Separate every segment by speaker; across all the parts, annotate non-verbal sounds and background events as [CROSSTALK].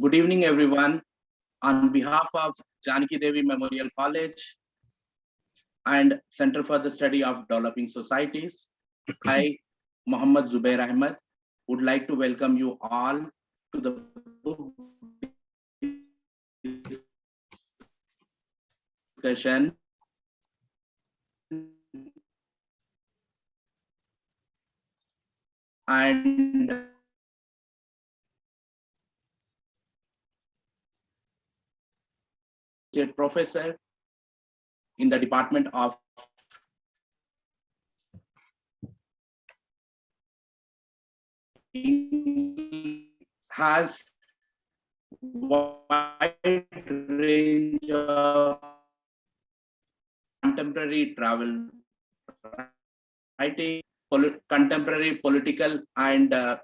Speaker 1: Good evening, everyone. On behalf of Janaki Devi Memorial College and Center for the Study of Developing Societies, [CLEARS THROAT] I, Muhammad Zubair Ahmed, would like to welcome you all to the book discussion and professor in the Department of has wide range of contemporary travel writing, contemporary political and uh,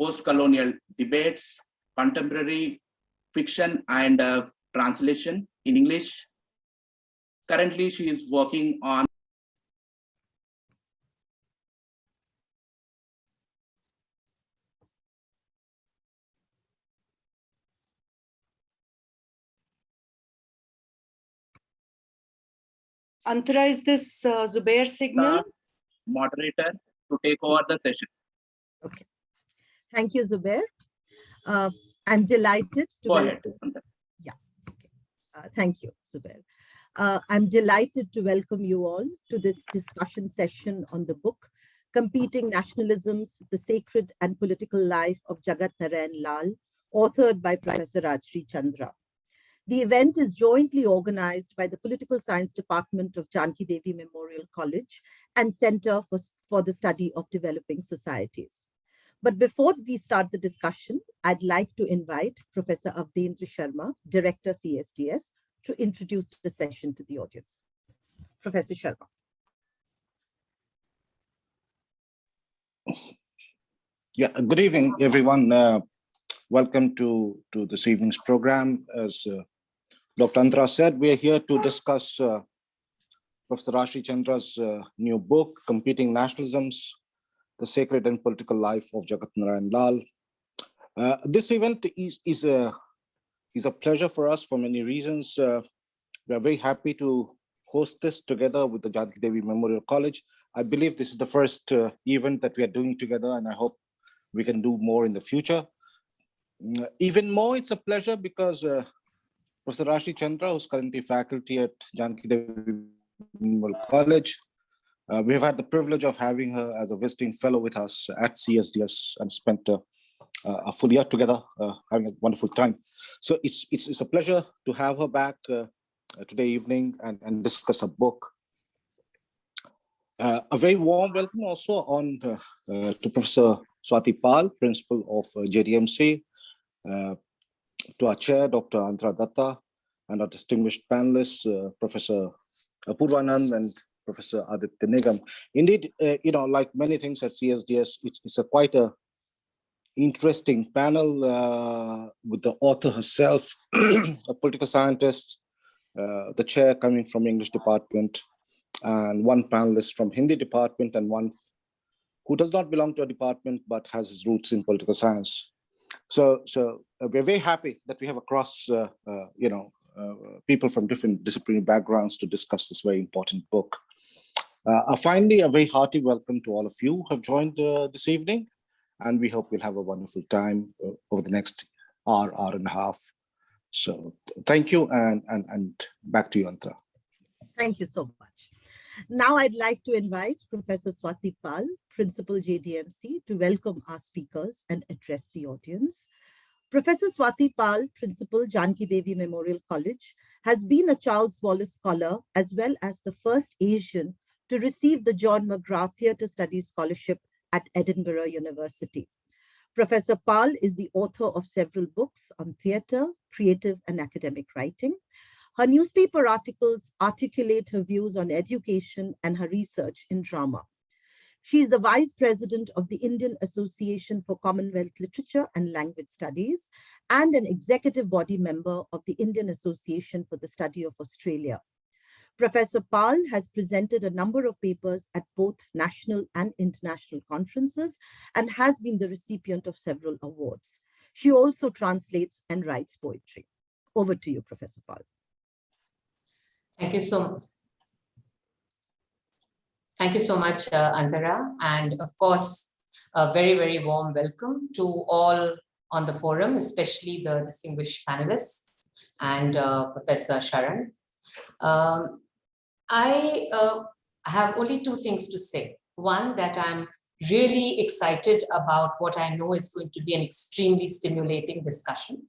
Speaker 1: post-colonial debates, contemporary fiction and uh, translation in English. Currently, she is working on
Speaker 2: Antara, is this uh, Zubair signal?
Speaker 1: moderator to take over the session.
Speaker 3: Okay. Thank you, Zubair. Uh, I'm delighted to
Speaker 1: Go ahead.
Speaker 3: Uh, thank you, Zubair. Uh, I'm delighted to welcome you all to this discussion session on the book, Competing Nationalisms, the Sacred and Political Life of Jagat Narayan Lal, authored by Professor Rajshri Chandra. The event is jointly organized by the Political Science Department of Janki Devi Memorial College and Center for, for the Study of Developing Societies. But before we start the discussion, I'd like to invite Professor Awadhendra Sharan, Director CSDS, to introduce the session to the audience. Professor Sharan.
Speaker 4: Yeah, good evening, everyone. Uh, welcome to, to this evening's program. As uh, Dr. Antara said, we are here to discuss uh, Professor Rajshri Chandra's uh, new book, Competing Nationalisms, The Sacred and Political Life of Jagat Narayan Lal. Uh, this event is, is, a, is a pleasure for us for many reasons. Uh, we are very happy to host this together with the Janaki Devi Memorial College. I believe this is the first uh, event that we are doing together and I hope we can do more in the future. Mm, even more, it's a pleasure because uh, Professor Rajshri Chandra, who's currently faculty at Janaki Devi Memorial College. Uh, we have had the privilege of having her as a visiting fellow with us at CSDS and spent uh, a full year together, uh, having a wonderful time. So it's, it's, it's a pleasure to have her back uh, today evening and, and discuss a book. Uh, a very warm welcome also on uh, to Professor Swati Pal, Principal of JDMC, to our chair, Dr. Antara Datta, and our distinguished panelists, uh, Professor Apurvanand and Professor Aditya Nigam. Indeed, uh, you know, like many things at CSDS, it's, it's a quite a interesting panel uh, with the author herself, [CLEARS THROAT] a political scientist, uh, the chair coming from English department, and one panelist from Hindi department, and one who does not belong to a department but has his roots in political science. So, so uh, we're very happy that we have across, uh, uh, you know, people from different disciplinary backgrounds to discuss this very important book. Uh, finally, a very hearty welcome to all of you who have joined uh, this evening, and we hope we'll have a wonderful time uh, over the next hour, hour and a half. So thank you, and, and, and back to you, Anta.
Speaker 3: Thank you so much. Now I'd like to invite Professor Swati Pal, Principal JDMC, to welcome our speakers and address the audience. Professor Swati Pal, Principal Janki Devi Memorial College, has been a Charles Wallace Scholar as well as the first Asian to receive the John McGrath Theatre Studies Scholarship at Edinburgh University. Professor Pal is the author of several books on theatre, creative and academic writing. Her newspaper articles articulate her views on education and her research in drama. She is the Vice President of the Indian Association for Commonwealth Literature and Language Studies and an executive body member of the Indian Association for the Study of Australia. Professor Pal has presented a number of papers at both national and international conferences and has been the recipient of several awards. She also translates and writes poetry. Over to you, Professor Pal.
Speaker 5: Thank you so much. Thank you so much, uh, Antara. And of course, a very, very warm welcome to all on the forum, especially the distinguished panelists and uh, Professor Sharan. Um, I uh, have only two things to say. One, that I'm really excited about what I know is going to be an extremely stimulating discussion.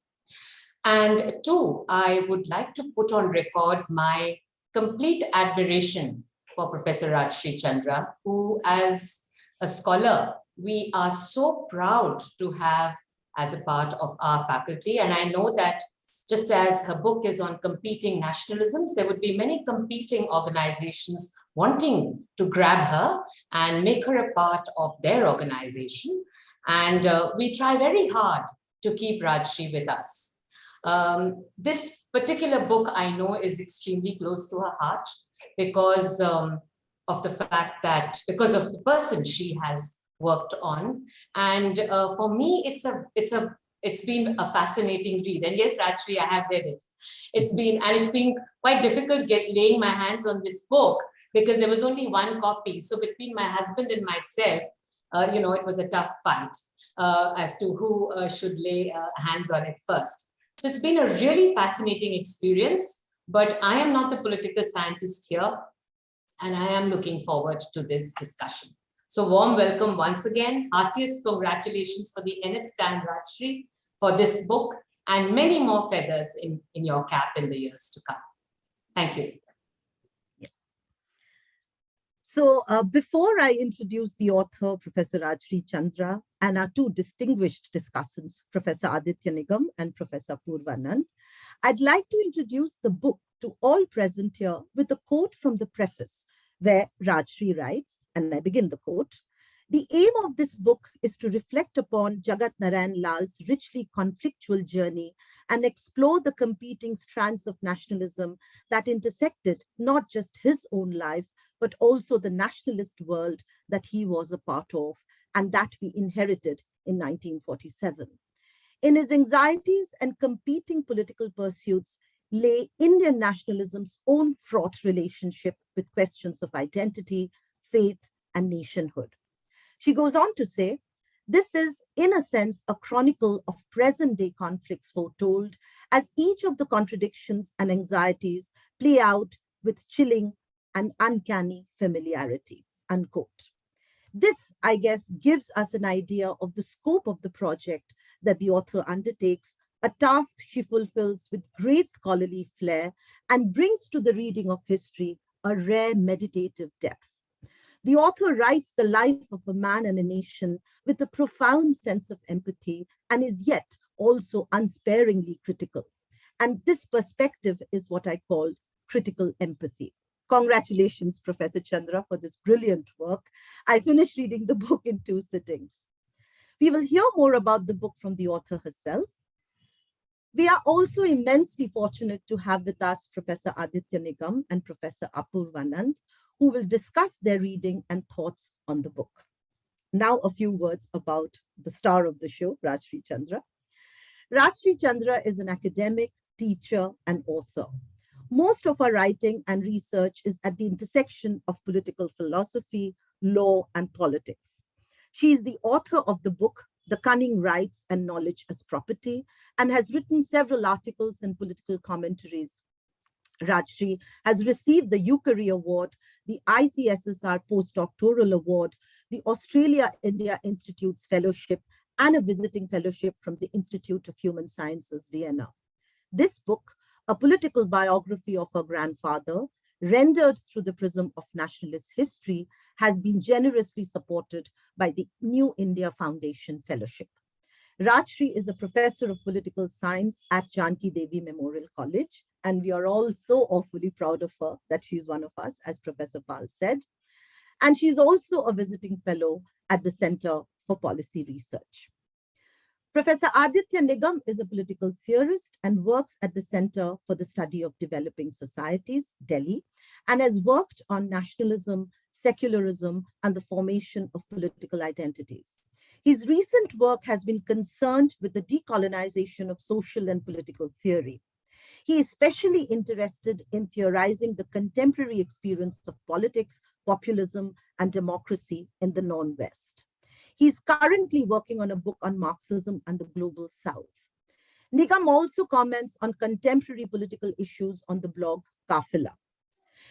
Speaker 5: And two, I would like to put on record my complete admiration for Professor Rajshri Chandra, who as a scholar, we are so proud to have as a part of our faculty. And I know that just as her book is on competing nationalisms, there would be many competing organizations wanting to grab her and make her a part of their organization. And uh, we try very hard to keep Rajshri with us. Um, this particular book I know is extremely close to her heart because um, of the fact that, because of the person she has worked on. And uh, for me, it's a, it's a, it's been a fascinating read. And yes, Rajshri, I have read it. It's been, and it's been quite difficult get laying my hands on this book because there was only one copy. So between my husband and myself, uh, you know, it was a tough fight uh, as to who uh, should lay uh, hands on it first. So it's been a really fascinating experience, but I am not the political scientist here, and I am looking forward to this discussion. So warm welcome once again, heartiest congratulations for the nth time, Rajshri, for this book and many more feathers in, in your cap in the years to come. Thank you.
Speaker 3: So uh, before I introduce the author, Professor Rajshri Chandra, and our two distinguished discussants, Professor Aditya Nigam and Professor Apurvanand, I'd like to introduce the book to all present here with a quote from the preface, where Rajshri writes, and I begin the quote, the aim of this book is to reflect upon Jagat Narayan Lal's richly conflictual journey and explore the competing strands of nationalism that intersected not just his own life, but also the nationalist world that he was a part of and that we inherited in 1947. In his anxieties and competing political pursuits lay Indian nationalism's own fraught relationship with questions of identity, faith, and nationhood. She goes on to say, this is, in a sense, a chronicle of present-day conflicts foretold, as each of the contradictions and anxieties play out with chilling and uncanny familiarity, unquote. This, I guess, gives us an idea of the scope of the project that the author undertakes, a task she fulfills with great scholarly flair and brings to the reading of history a rare meditative depth. The author writes the life of a man and a nation with a profound sense of empathy and is yet also unsparingly critical. And this perspective is what I call critical empathy. Congratulations, Professor Chandra, for this brilliant work. I finished reading the book in two sittings. We will hear more about the book from the author herself. We are also immensely fortunate to have with us Professor Aditya Nigam and Professor Apurvanand, who will discuss their reading and thoughts on the book. Now a few words about the star of the show, Rajshri Chandra. Rajshri Chandra is an academic, teacher, and author. Most of her writing and research is at the intersection of political philosophy, law, and politics. She is the author of the book, The Cunning Rights and Knowledge as Property, and has written several articles and political commentaries Rajshri has received the Ukari Award, the ICSSR Postdoctoral Award, the Australia India Institute's Fellowship, and a visiting fellowship from the Institute of Human Sciences, Vienna. This book, a political biography of her grandfather, rendered through the prism of nationalist history, has been generously supported by the New India Foundation Fellowship. Rajshri is a professor of political science at Janki Devi Memorial College and we are all so awfully proud of her that she's one of us, as Professor Pal said. And she's also a visiting fellow at the Center for Policy Research. Professor Aditya Nigam is a political theorist and works at the Center for the Study of Developing Societies, Delhi, and has worked on nationalism, secularism, and the formation of political identities. His recent work has been concerned with the decolonization of social and political theory. He is especially interested in theorizing the contemporary experience of politics, populism, and democracy in the non-West. He's currently working on a book on Marxism and the Global South. Nigam also comments on contemporary political issues on the blog Kafila.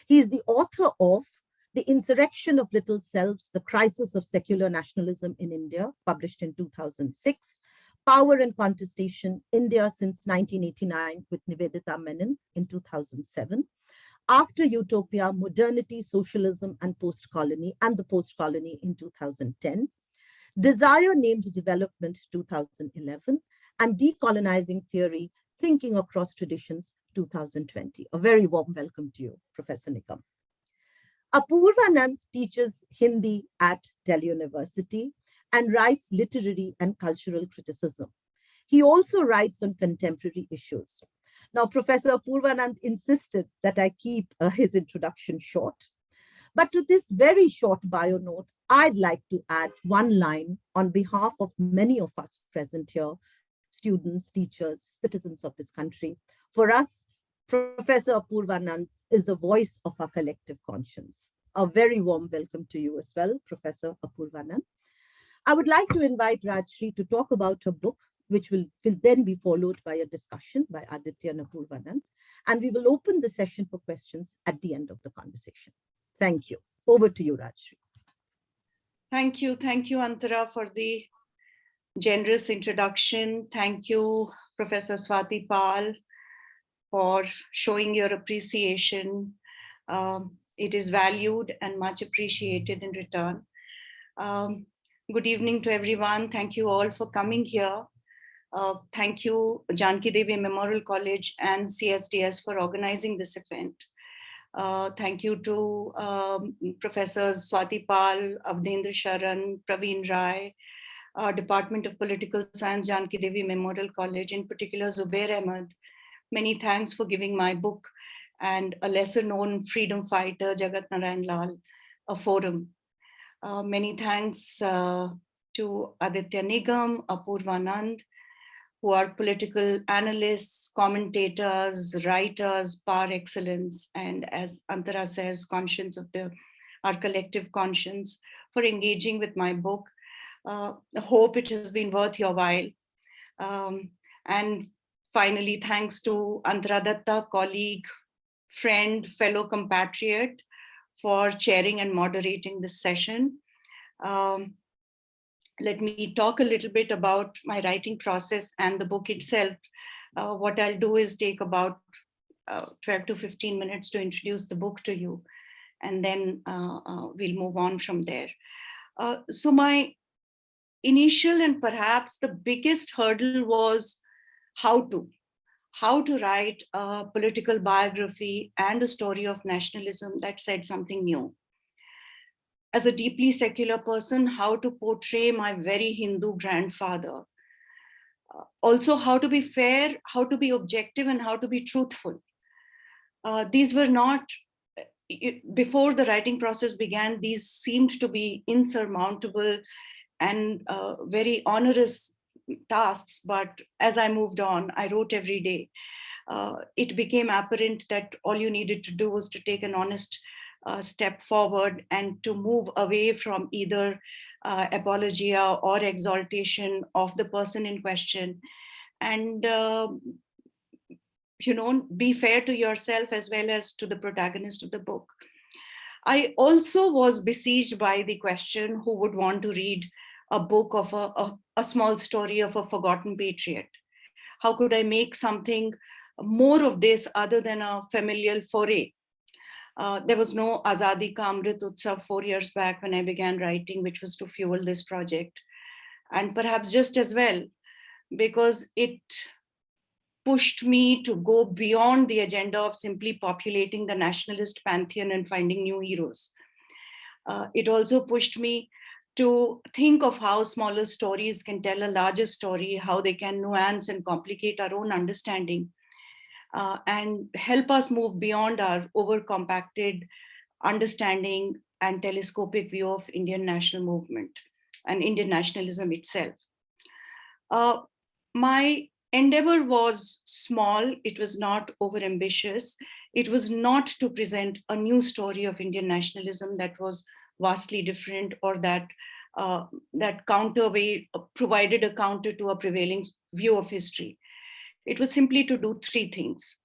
Speaker 3: He is the author of The Insurrection of Little Selves, The Crisis of Secular Nationalism in India, published in 2006, Power and Contestation, India since 1989 with Nivedita Menon in 2007, After Utopia, Modernity, Socialism and Post-Colony and the Post-Colony in 2010, Desire Named Development 2011, and Decolonizing Theory, Thinking Across Traditions 2020. A very warm welcome to you, Professor Nigam. Apurvanand teaches Hindi at Delhi University and writes literary and cultural criticism. He also writes on contemporary issues. Now, Professor Apurva Apurvanand insisted that I keep uh, his introduction short. But to this very short bio note, I'd like to add one line on behalf of many of us present here, students, teachers, citizens of this country. For us, Professor Apurva Apurvanand is the voice of our collective conscience. A very warm welcome to you as well, Professor Apurvanand. I would like to invite Rajshri to talk about her book, which will, will then be followed by a discussion by Aditya Napurvanand. And we will open the session for questions at the end of the conversation. Thank you. Over to you, Rajshri.
Speaker 2: Thank you. Thank you, Antara, for the generous introduction. Thank you, Professor Swati Pal, for showing your appreciation. Um, it is valued and much appreciated in return. Um, good evening to everyone. Thank you all for coming here. Uh, thank you, Janki Devi Memorial College and CSDS for organizing this event. Uh, thank you to um, Professors Swati Pal, Awadhendra Sharan, Praveen Rai, uh, Department of Political Science, Janki Devi Memorial College, in particular Zubair Ahmed. Many thanks for giving my book and a lesser known freedom fighter, Jagat Narayan Lal, a forum. Uh, many thanks uh, to Aditya Nigam, Apurvanand, who are political analysts, commentators, writers par excellence, and as Antara says, conscience of the our collective conscience for engaging with my book. Uh, I hope it has been worth your while. Um, and finally, thanks to Antara Datta, colleague, friend, fellow compatriot for chairing and moderating this session. Um, let me talk a little bit about my writing process and the book itself. Uh, what I'll do is take about uh, 12 to 15 minutes to introduce the book to you, and then uh, uh we'll move on from there. Uh, so my initial and perhaps the biggest hurdle was how to, how to write a political biography and a story of nationalism that said something new as a deeply secular person, how to portray my very Hindu grandfather. Uh, also, how to be fair, how to be objective, and how to be truthful. Uh, these were not, it, before the writing process began, these seemed to be insurmountable and uh, very onerous tasks. But as I moved on, I wrote every day. Uh, it became apparent that all you needed to do was to take an honest uh, step forward and to move away from either uh, apologia or exaltation of the person in question and uh, you know be fair to yourself as well as to the protagonist of the book i also was besieged by the question who would want to read a book of a, a, a small story of a forgotten patriot how could i make something more of this other than a familial foray uh, there was no Azadi Ka Utsav four years back when I began writing, which was to fuel this project. And perhaps just as well, because it pushed me to go beyond the agenda of simply populating the nationalist pantheon and finding new heroes. Uh, it also pushed me to think of how smaller stories can tell a larger story, how they can nuance and complicate our own understanding uh, and help us move beyond our over-compacted understanding and telescopic view of Indian national movement. and Indian nationalism itself. Uh, my endeavor was small, it was not overambitious. It was not to present a new story of Indian nationalism that was vastly different or that uh, that counterweight provided a counter to a prevailing view of history. It was simply to do three things.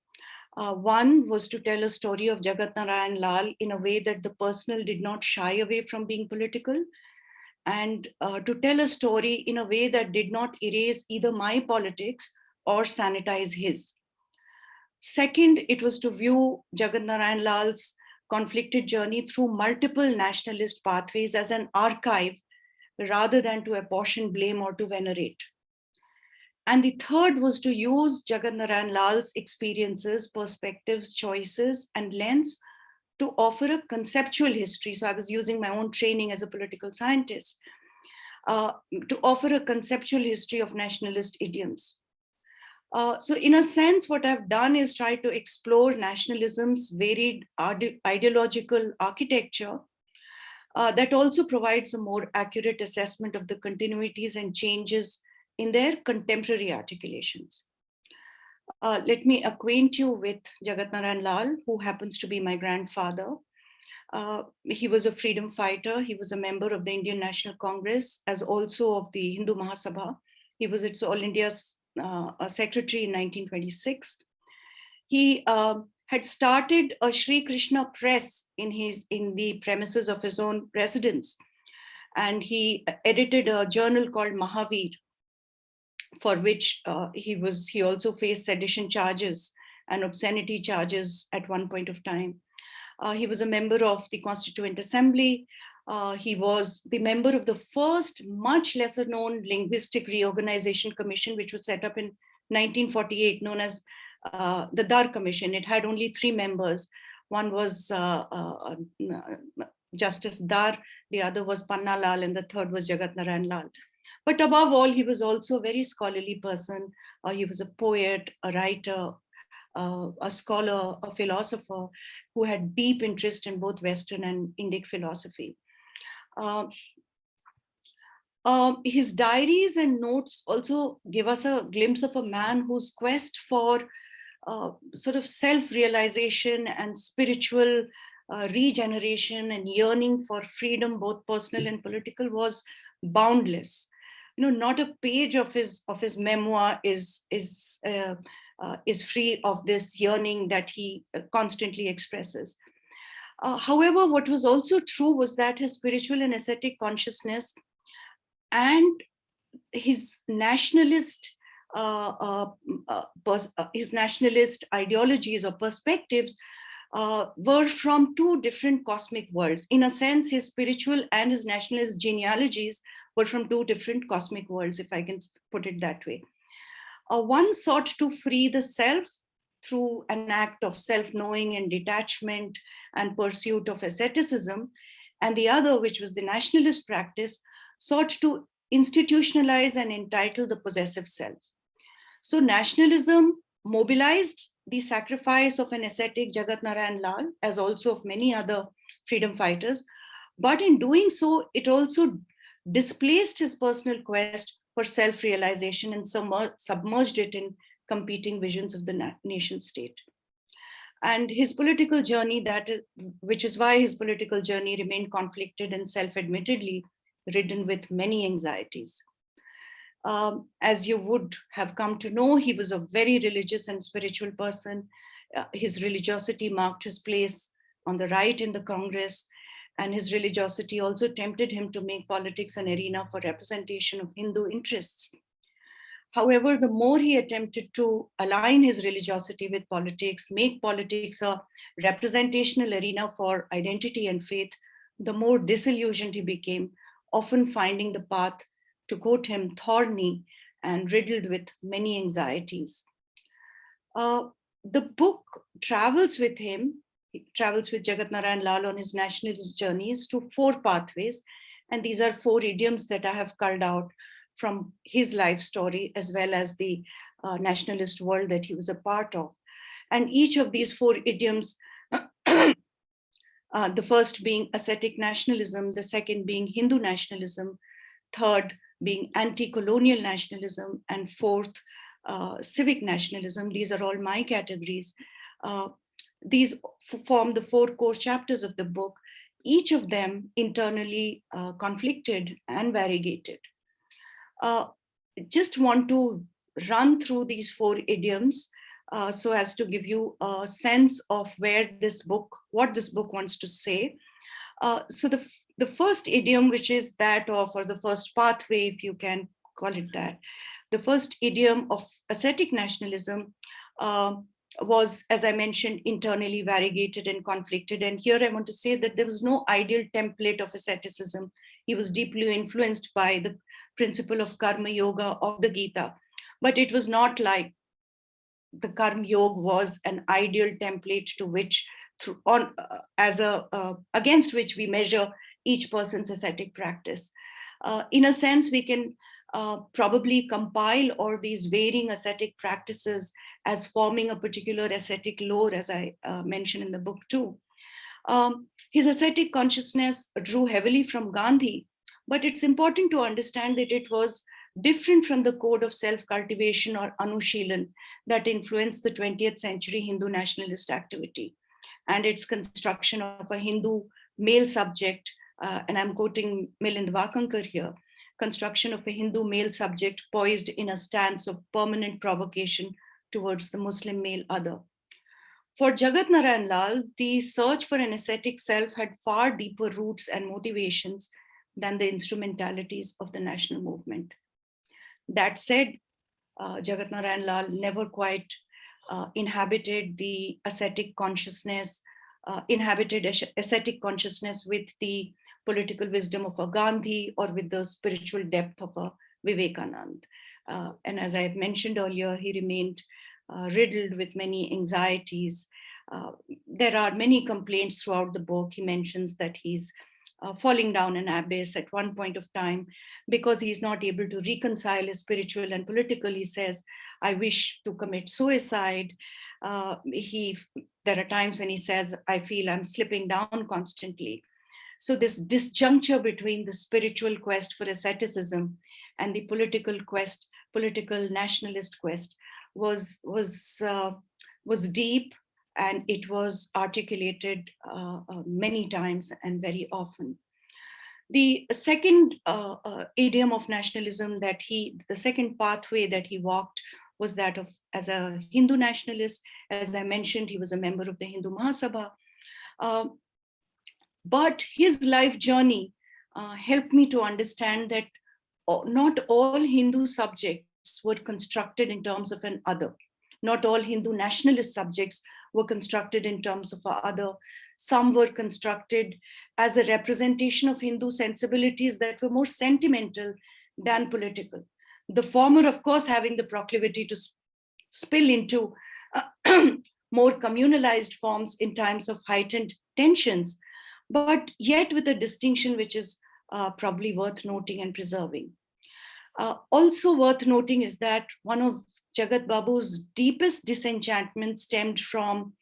Speaker 2: Uh, one was to tell a story of Jagat Narayan Lal in a way that the personal did not shy away from being political and uh, to tell a story in a way that did not erase either my politics or sanitize his. Second, it was to view Jagat Narayan Lal's conflicted journey through multiple nationalist pathways as an archive rather than to apportion blame or to venerate. And the third was to use Jagat Narayan Lal's experiences, perspectives, choices, and lens to offer a conceptual history. So I was using my own training as a political scientist uh, to offer a conceptual history of nationalist idioms. Uh, so in a sense, what I've done is try to explore nationalism's varied ideological architecture uh, that also provides a more accurate assessment of the continuities and changes in their contemporary articulations. Uh, let me acquaint you with Jagat Narayan Lal, who happens to be my grandfather. Uh, he was a freedom fighter. He was a member of the Indian National Congress, as also of the Hindu Mahasabha. He was its All India's uh, secretary in 1926. He uh, had started a Sri Krishna press in his in the premises of his own residence, and he edited a journal called Mahavir, for which uh, he was he also faced sedition charges and obscenity charges at one point of time. Uh, he was a member of the Constituent Assembly. Uh, he was the member of the first much lesser known linguistic reorganization commission, which was set up in 1948, known as uh, the Dar Commission. It had only three members. One was uh, uh, Justice Dar, the other was Panna Lal, and the third was Jagat Narayan Lal. But above all, he was also a very scholarly person. Uh, he was a poet, a writer, uh, a scholar, a philosopher who had deep interest in both Western and Indic philosophy. Uh, um, his diaries and notes also give us a glimpse of a man whose quest for uh, sort of self-realization and spiritual uh, regeneration and yearning for freedom, both personal and political, was boundless you know, not a page of his of his memoir is is uh, uh, is free of this yearning that he uh, constantly expresses. Uh, however, what was also true was that his spiritual and ascetic consciousness and his nationalist uh, uh, his nationalist ideologies or perspectives uh, were from two different cosmic worlds. In a sense, his spiritual and his nationalist genealogies were from two different cosmic worlds, if I can put it that way. Uh, one sought to free the self through an act of self-knowing and detachment and pursuit of asceticism, and the other, which was the nationalist practice, sought to institutionalize and entitle the possessive self. So nationalism mobilized the sacrifice of an ascetic Jagat Narayan Lal, as also of many other freedom fighters. But in doing so, it also displaced his personal quest for self-realization and submerged it in competing visions of the na nation state. And his political journey, that is, which is why his political journey remained conflicted and self-admittedly ridden with many anxieties. Um, as you would have come to know, he was a very religious and spiritual person. Uh, his religiosity marked his place on the right in the Congress, and his religiosity also tempted him to make politics an arena for representation of Hindu interests. However, the more he attempted to align his religiosity with politics, make politics a representational arena for identity and faith, the more disillusioned he became, often finding the path to quote him, thorny and riddled with many anxieties. Uh, the book travels with him, travels with Jagat Narayan Lal on his nationalist journeys to four pathways. And these are four idioms that I have culled out from his life story, as well as the uh, nationalist world that he was a part of. And each of these four idioms, [COUGHS] uh, the first being ascetic nationalism, the second being Hindu nationalism, third being anti-colonial nationalism, and fourth, uh, civic nationalism. These are all my categories. Uh, these form the four core chapters of the book, each of them internally uh, conflicted and variegated. Uh, just want to run through these four idioms uh, so as to give you a sense of where this book, what this book wants to say. Uh, so the, the first idiom, which is that of, or the first pathway, if you can call it that, the first idiom of ascetic nationalism uh, was, as I mentioned, internally variegated and conflicted. And here I want to say that there was no ideal template of asceticism. He was deeply influenced by the principle of karma yoga of the Gita, but it was not like the karma yoga was an ideal template to which through on uh, as a uh, against which we measure each person's ascetic practice. Uh, in a sense, we can uh, probably compile all these varying ascetic practices as forming a particular ascetic lore, as I uh, mentioned in the book too. Um, his ascetic consciousness drew heavily from Gandhi, but it's important to understand that it was different from the code of self-cultivation or Anushilan that influenced the 20th century Hindu nationalist activity and its construction of a Hindu male subject, uh, and I'm quoting Milind Wakankar here, construction of a Hindu male subject poised in a stance of permanent provocation towards the Muslim male other. For Jagat Narayan Lal, the search for an ascetic self had far deeper roots and motivations than the instrumentalities of the national movement. That said, uh, Jagat Narayan Lal never quite uh, inhabited the ascetic consciousness, uh, inhabited ascetic consciousness with the political wisdom of a Gandhi or with the spiritual depth of a Vivekanand. Uh, and as I have mentioned earlier, he remained uh, riddled with many anxieties. Uh, there are many complaints throughout the book. He mentions that he's uh, falling down an abyss at one point of time because he's not able to reconcile his spiritual and political. He says, I wish to commit suicide. Uh, he, there are times when he says, I feel I'm slipping down constantly. So this disjuncture between the spiritual quest for asceticism and the political quest, political nationalist quest was, was, uh, was deep and it was articulated uh, uh, many times and very often. The second uh, uh, idiom of nationalism that he, the second pathway that he walked was that of as a Hindu nationalist. As I mentioned, he was a member of the Hindu Mahasabha. Uh, but his life journey helped me to understand that not all Hindu subjects were constructed in terms of an other. Not all Hindu nationalist subjects were constructed in terms of other. Some were constructed as a representation of Hindu sensibilities that were more sentimental than political. The former, of course, having the proclivity to spill into uh, [CLEARS THROAT] more communalized forms in times of heightened tensions, but yet with a distinction which is uh, probably worth noting and preserving. Uh, also worth noting is that one of Jagat Babu's deepest disenchantment stemmed from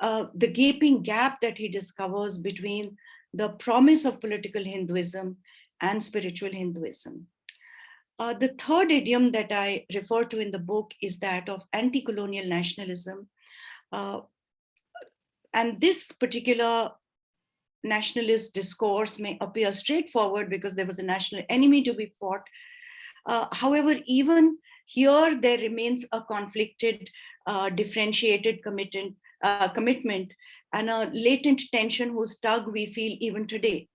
Speaker 2: uh, the gaping gap that he discovers between the promise of political Hinduism and spiritual Hinduism. Uh, the third idiom that I refer to in the book is that of anti-colonial nationalism. Uh, and this particular nationalist discourse may appear straightforward because there was a national enemy to be fought. Uh, however, even here there remains a conflicted, uh, differentiated commitment, uh, commitment and a latent tension whose tug we feel even today.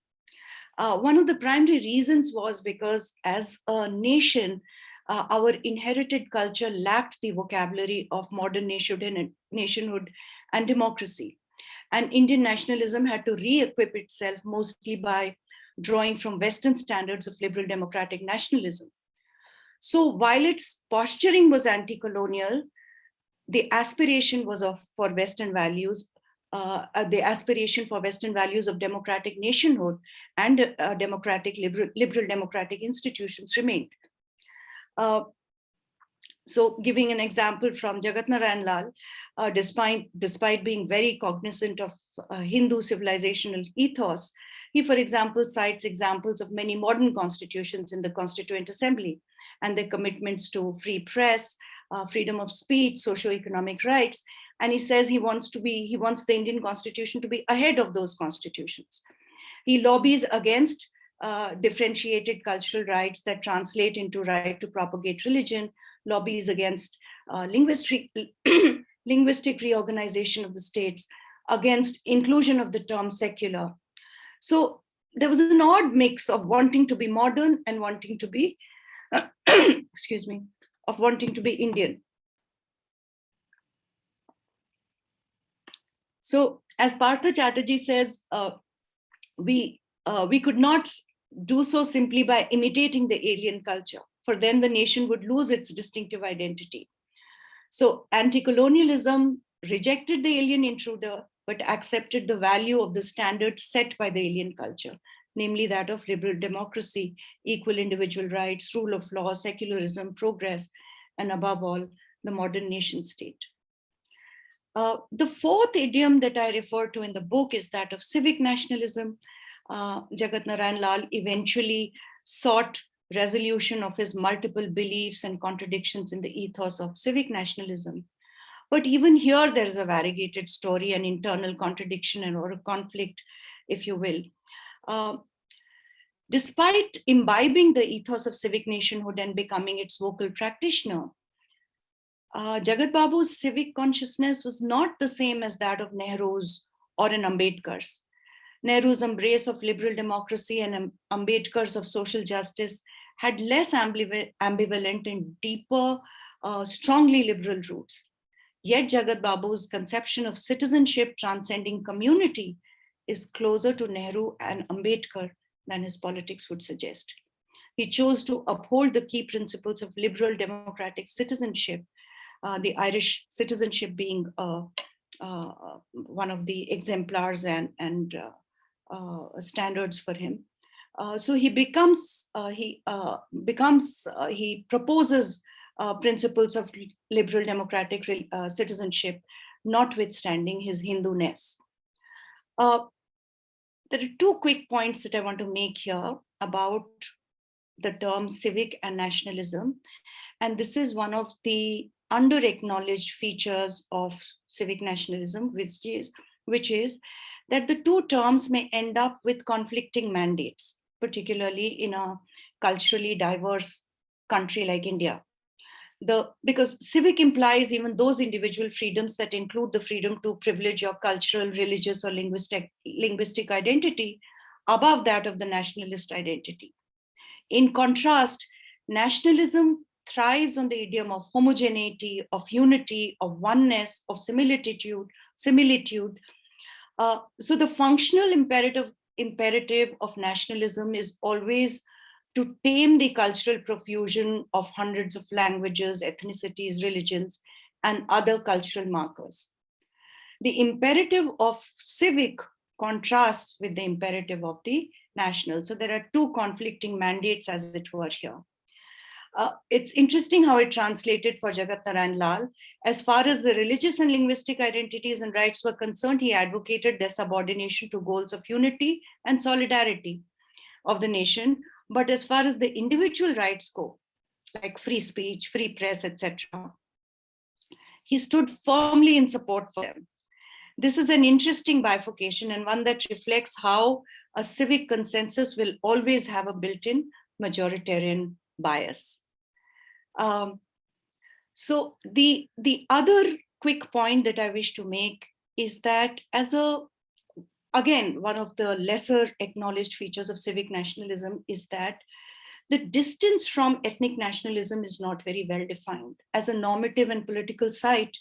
Speaker 2: Uh, one of the primary reasons was because as a nation, uh, our inherited culture lacked the vocabulary of modern nationhood nationhood and democracy. And Indian nationalism had to re-equip itself mostly by drawing from Western standards of liberal democratic nationalism. So while its posturing was anti-colonial, the aspiration was of for Western values, uh, uh, the aspiration for Western values of democratic nationhood and uh, democratic liberal, liberal democratic institutions remained. Uh, so giving an example from Jagat Narayan Lal, uh, despite, despite being very cognizant of uh, Hindu civilizational ethos, He, for example, cites examples of many modern constitutions in the Constituent Assembly and their commitments to free press, uh, freedom of speech, socio-economic rights. And he says he wants to be, he wants the Indian constitution to be ahead of those constitutions. He lobbies against uh, differentiated cultural rights that translate into right to propagate religion, lobbies against uh, linguistic, [CLEARS THROAT] linguistic reorganization of the states, against inclusion of the term secular. So there was an odd mix of wanting to be modern and wanting to be, excuse me, of wanting to be Indian. So as Partha Chatterjee says, uh, we, uh, we could not do so simply by imitating the alien culture, for then the nation would lose its distinctive identity. So anti-colonialism rejected the alien intruder, but accepted the value of the standards set by the alien culture, namely that of liberal democracy, equal individual rights, rule of law, secularism, progress, and above all, the modern nation state. Uh, the fourth idiom that I refer to in the book is that of civic nationalism. Uh, Jagat Narayan Lal eventually sought resolution of his multiple beliefs and contradictions in the ethos of civic nationalism. But even here, there is a variegated story, an internal contradiction and or a conflict, if you will. Uh, despite imbibing the ethos of civic nationhood and becoming its vocal practitioner, uh, Jagat Babu's civic consciousness was not the same as that of Nehru's or an Ambedkar's. Nehru's embrace of liberal democracy and Ambedkar's of social justice had less ambivalent and deeper, uh, strongly liberal roots. Yet Jagat Babu's conception of citizenship transcending community is closer to Nehru and Ambedkar than his politics would suggest. He chose to uphold the key principles of liberal democratic citizenship uh, the Irish citizenship being uh, uh, one of the exemplars and, and standards for him. so he becomes, he becomes, he proposes principles of liberal democratic citizenship, notwithstanding his Hindu-ness. Uh, there are two quick points that I want to make here about the term civic and nationalism. And this is one of the under acknowledged features of civic nationalism, which is, which is that the two terms may end up with conflicting mandates, particularly in a culturally diverse country like India. The, because civic implies even those individual freedoms that include the freedom to privilege your cultural, religious, or linguistic, linguistic identity above that of the nationalist identity. In contrast, nationalism thrives on the idiom of homogeneity, of unity, of oneness, of similitude, similitude. Uh, so the functional imperative, imperative of nationalism is always to tame the cultural profusion of hundreds of languages, ethnicities, religions, and other cultural markers. The imperative of civic contrasts with the imperative of the national. So there are two conflicting mandates as it were here. Uh, it's interesting how it translated for Jagat Narayan Lal. As far as the religious and linguistic identities and rights were concerned, he advocated their subordination to goals of unity and solidarity of the nation. But as far as the individual rights go, like free speech, free press, etc., he stood firmly in support for them. This is an interesting bifurcation and one that reflects how a civic consensus will always have a built-in majoritarian bias. Um, so the, the other quick point that I wish to make is that as a, again, one of the lesser acknowledged features of civic nationalism is that the distance from ethnic nationalism is not very well defined. As a normative and political site,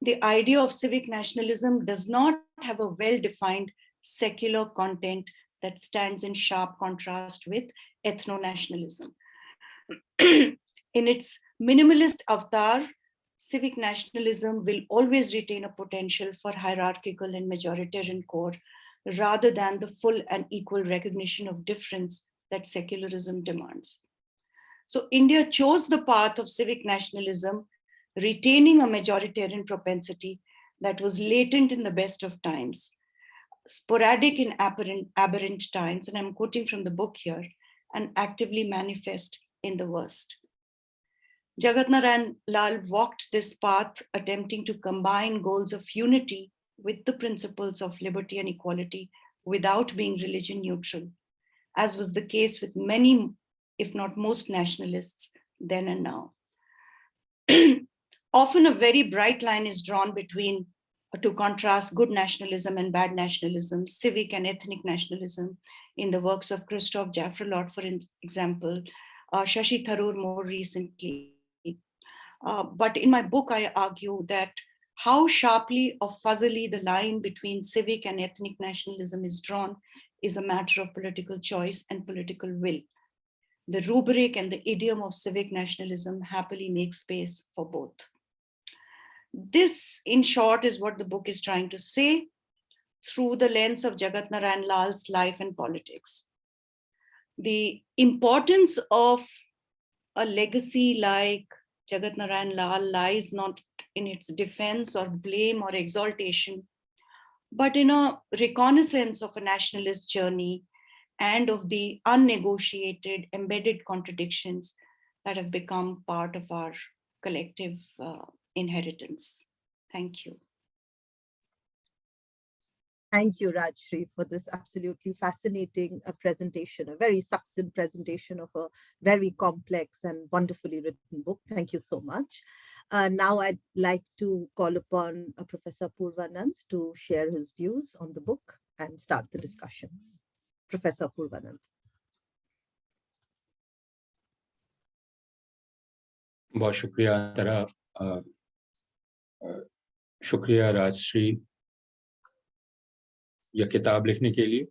Speaker 2: the idea of civic nationalism does not have a well-defined secular content that stands in sharp contrast with ethno-nationalism. [CLEARS THROAT] in its minimalist avatar, civic nationalism will always retain a potential for hierarchical and majoritarian core rather than the full and equal recognition of difference that secularism demands. So India chose the path of civic nationalism, retaining a majoritarian propensity that was latent in the best of times. sporadic in aberrant, aberrant times, and I'm quoting from the book here, and actively manifest in the worst. Jagat Narayan Lal walked this path, attempting to combine goals of unity with the principles of liberty and equality without being religion neutral, as was the case with many, if not most nationalists then and now. [CLEARS THROAT] Often a very bright line is drawn between uh, to contrast good nationalism and bad nationalism, civic and ethnic nationalism in the works of Christophe Jaffrelot, for example, uh, Shashi Tharoor more recently. Uh, but in my book, I argue that how sharply or fuzzily the line between civic and ethnic nationalism is drawn is a matter of political choice and political will. The rubric and the idiom of civic nationalism happily make space for both. This, in short, is what the book is trying to say through the lens of Jagat Narayan Lal's life and politics. The importance of a legacy like Jagat Narayan Lal lies not in its defense or blame or exaltation, but in a reconnaissance of a nationalist journey and of the unnegotiated embedded contradictions that have become part of our collective uh, inheritance. Thank you.
Speaker 3: Thank you, Rajshri, for this absolutely fascinating uh, presentation, a very succinct presentation of a very complex and wonderfully written book. Thank you so much. Uh, now I'd like to call upon uh, Professor Apurvanand to share his views on the book and start the discussion. Professor Apurvanand.
Speaker 6: बहुत शुक्रिया अंतरा शुक्रिया राजश्री यह किताब लिखने के लिए।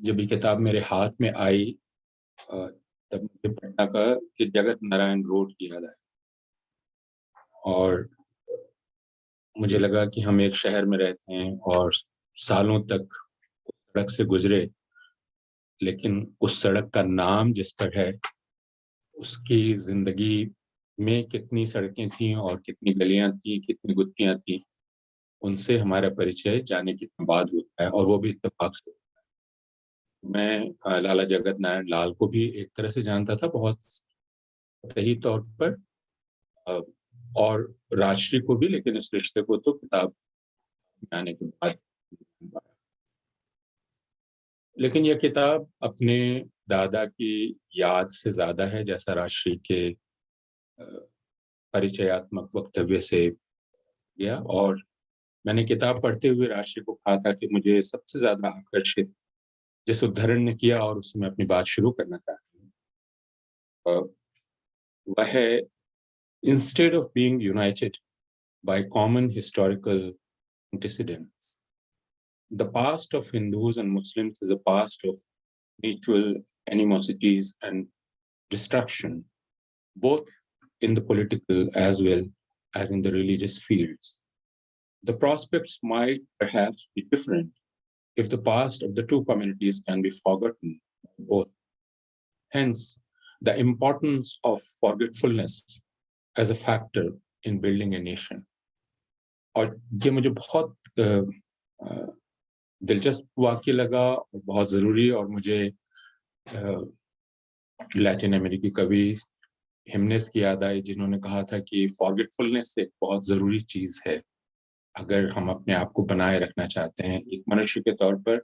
Speaker 6: जब ये किताब मेरे हाथ में आई तब मुझे पटना का कि जगत नारायण रोड की याद आई। और मुझे लगा कि हम एक शहर में रहते हैं और सालों तक सड़क से गुजरे, लेकिन उस सड़क का नाम जिस पर है, उसकी ज़िंदगी में कितनी सड़कें थी और कितनी गलियाँ थी, कितनी गुत्तियाँ थी उनसे हमारा परिचय जाने के बाद होता है और वो भी इतफाक से मैं लाला जगत नारायण लाल को भी एक तरह से जानता था बहुत सही तौर पर और राजश्री को भी, लेकिन इस रिश्ते को तो किताब आने के बाद लेकिन यह किताब अपने दादा की याद से ज़्यादा है, जैसा राजश्री के परिचयात्मक वक्तव्य से गया और मैंने किताब पढ़ते हुए राशि को कहा था कि मुझे सबसे ज़्यादा आकर्षित जिस उदाहरण ने किया और उसमें अपनी बात शुरू करना चाहती हूँ वह है instead of being united by common historical antecedents. The past of Hindus and Muslims is a past of mutual animosities and destruction, both in the political as well as in the religious fields. The prospects might perhaps be different if the past of the two communities can be forgotten both. Hence, the importance of forgetfulness as a factor in building a nation. और ये मुझे बहुत दिलचस्प वाक्य लगा और बहुत जरूरी और मुझे लैटिन अमेरिकी कवि हिमनेस की याद आई जिन्होंने कहा था कि फॉरगेटफुलनेस एक बहुत जरूरी चीज है अगर हम अपने आप को बनाए रखना चाहते हैं एक मनुष्य के तौर पर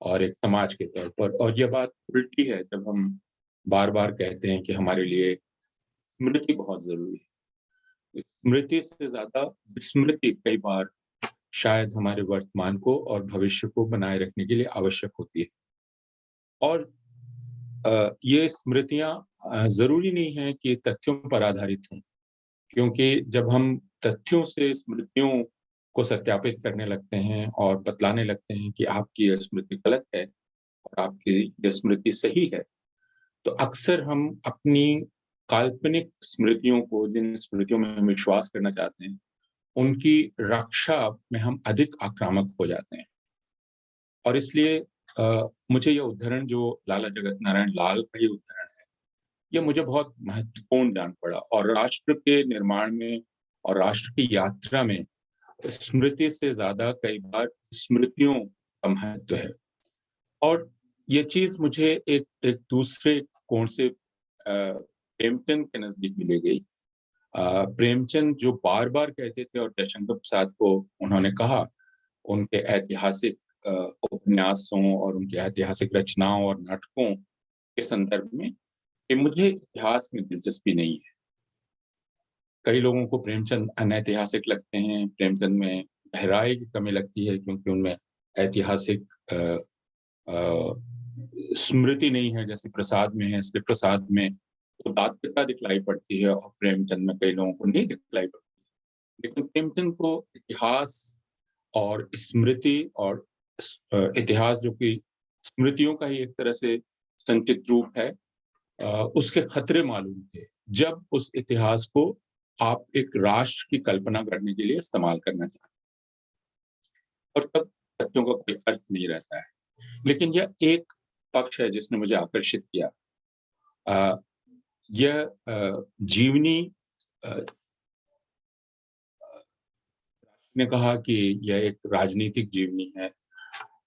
Speaker 6: और एक समाज के तौर पर, और यह बात उल्टी है जब हम बार बार कहते हैं कि हमारे लिए स्मृति बहुत ज़रूरी है। स्मृति से ज़्यादा विस्मृति कई बार शायद हमारे वर्तमान को और भविष्य को बनाए रखने के लिए आवश्यक होती है। और ये स्मृतियाँ ज़रूरी नहीं है कि तथ्यों पर आधारित हों, क्योंकि जब हम तथ्यों से स्मृतियों को सत्यापित करने लगते हैं और बतलाने लगते हैं कि आपकी यह स्मृति गलत है और आपकी यह स्मृति सही है। तो अक्सर हम अपनी काल्पनिक स्मृतियों को, जिन स्मृतियों में हम विश्वास करना चाहते हैं, उनकी रक्षा में हम अधिक आक्रामक हो जाते हैं। और इसलिए मुझे यह उदाहरण जो लाला जगत नारायण लाल का ही उदाहरण है, यह मुझे बहुत महत्वपूर्ण जान पड़ा और राष्ट्र के निर्माण में और राष्ट्र की यात्रा में स्मृति से ज़्यादा कई बार स्मृतियों का महत्व है। और ये चीज़ मुझे एक एक दूसरे कोण से प्रेमचंद के नज़दीक मिली गई। प्रेमचंद जो बार बार कहते थे और जयशंकर प्रसाद को उन्होंने कहा, उनके ऐतिहासिक उपन्यासों और उनके ऐतिहासिक रचनाओं और नाटकों के संदर्भ में कि मुझे इतिहास में दिलचस्पी नहीं है। कई लोगों को प्रेमचंद अनैतिहासिक लगते हैं, प्रेमचंद में गहराई की कमी लगती है क्योंकि उनमें ऐतिहासिक स्मृति नहीं है, जैसे प्रसाद में है, इसलिए प्रसाद में उदात्तता दिखलाई पड़ती है और प्रेमचंद में कई लोगों को नहीं दिखलाई पड़ती लेकिन प्रेमचंद को इतिहास और स्मृति और इतिहास जो कि स्मृतियों का ही एक तरह से संचित रूप है उसके खतरे मालूम थे। जब उस इतिहास को आप एक राष्ट्र की कल्पना करने के लिए इस्तेमाल करना चाहते हैं। और तब तथ्यों का कोई अर्थ नहीं रहता है लेकिन यह एक पक्ष है जिसने मुझे आकर्षित किया यह जीवनी ने कहा कि यह एक राजनीतिक जीवनी है,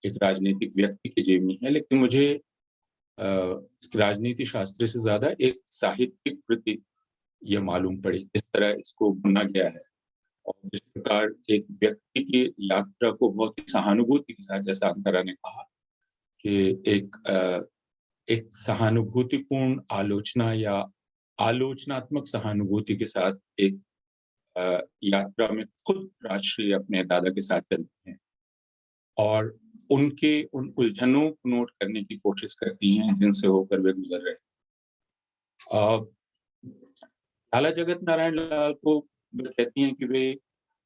Speaker 6: एक राजनीतिक व्यक्ति की जीवनी है, लेकिन मुझे राजनीति शास्त्र से ज़्यादा एक साहित्यिक कृति ये मालूम पड़ी जिस तरह इसको बुना गया है और जिस प्रकार एक व्यक्ति की यात्रा को बहुत ही सहानुभूति के साथ, जैसा अंतरा ने कहा कि एक एक सहानुभूतिपूर्ण आलोचना या आलोचनात्मक सहानुभूति के साथ एक यात्रा में खुद राष्ट्रीय अपने दादा के साथ चलते हैं और उनके, उन उलझनों को नोट करने की कोशिश करती हैं, जिनसे होकर वे गुजर रहे हैं। लाला जगत नारायण लाल को कहती हैं कि वे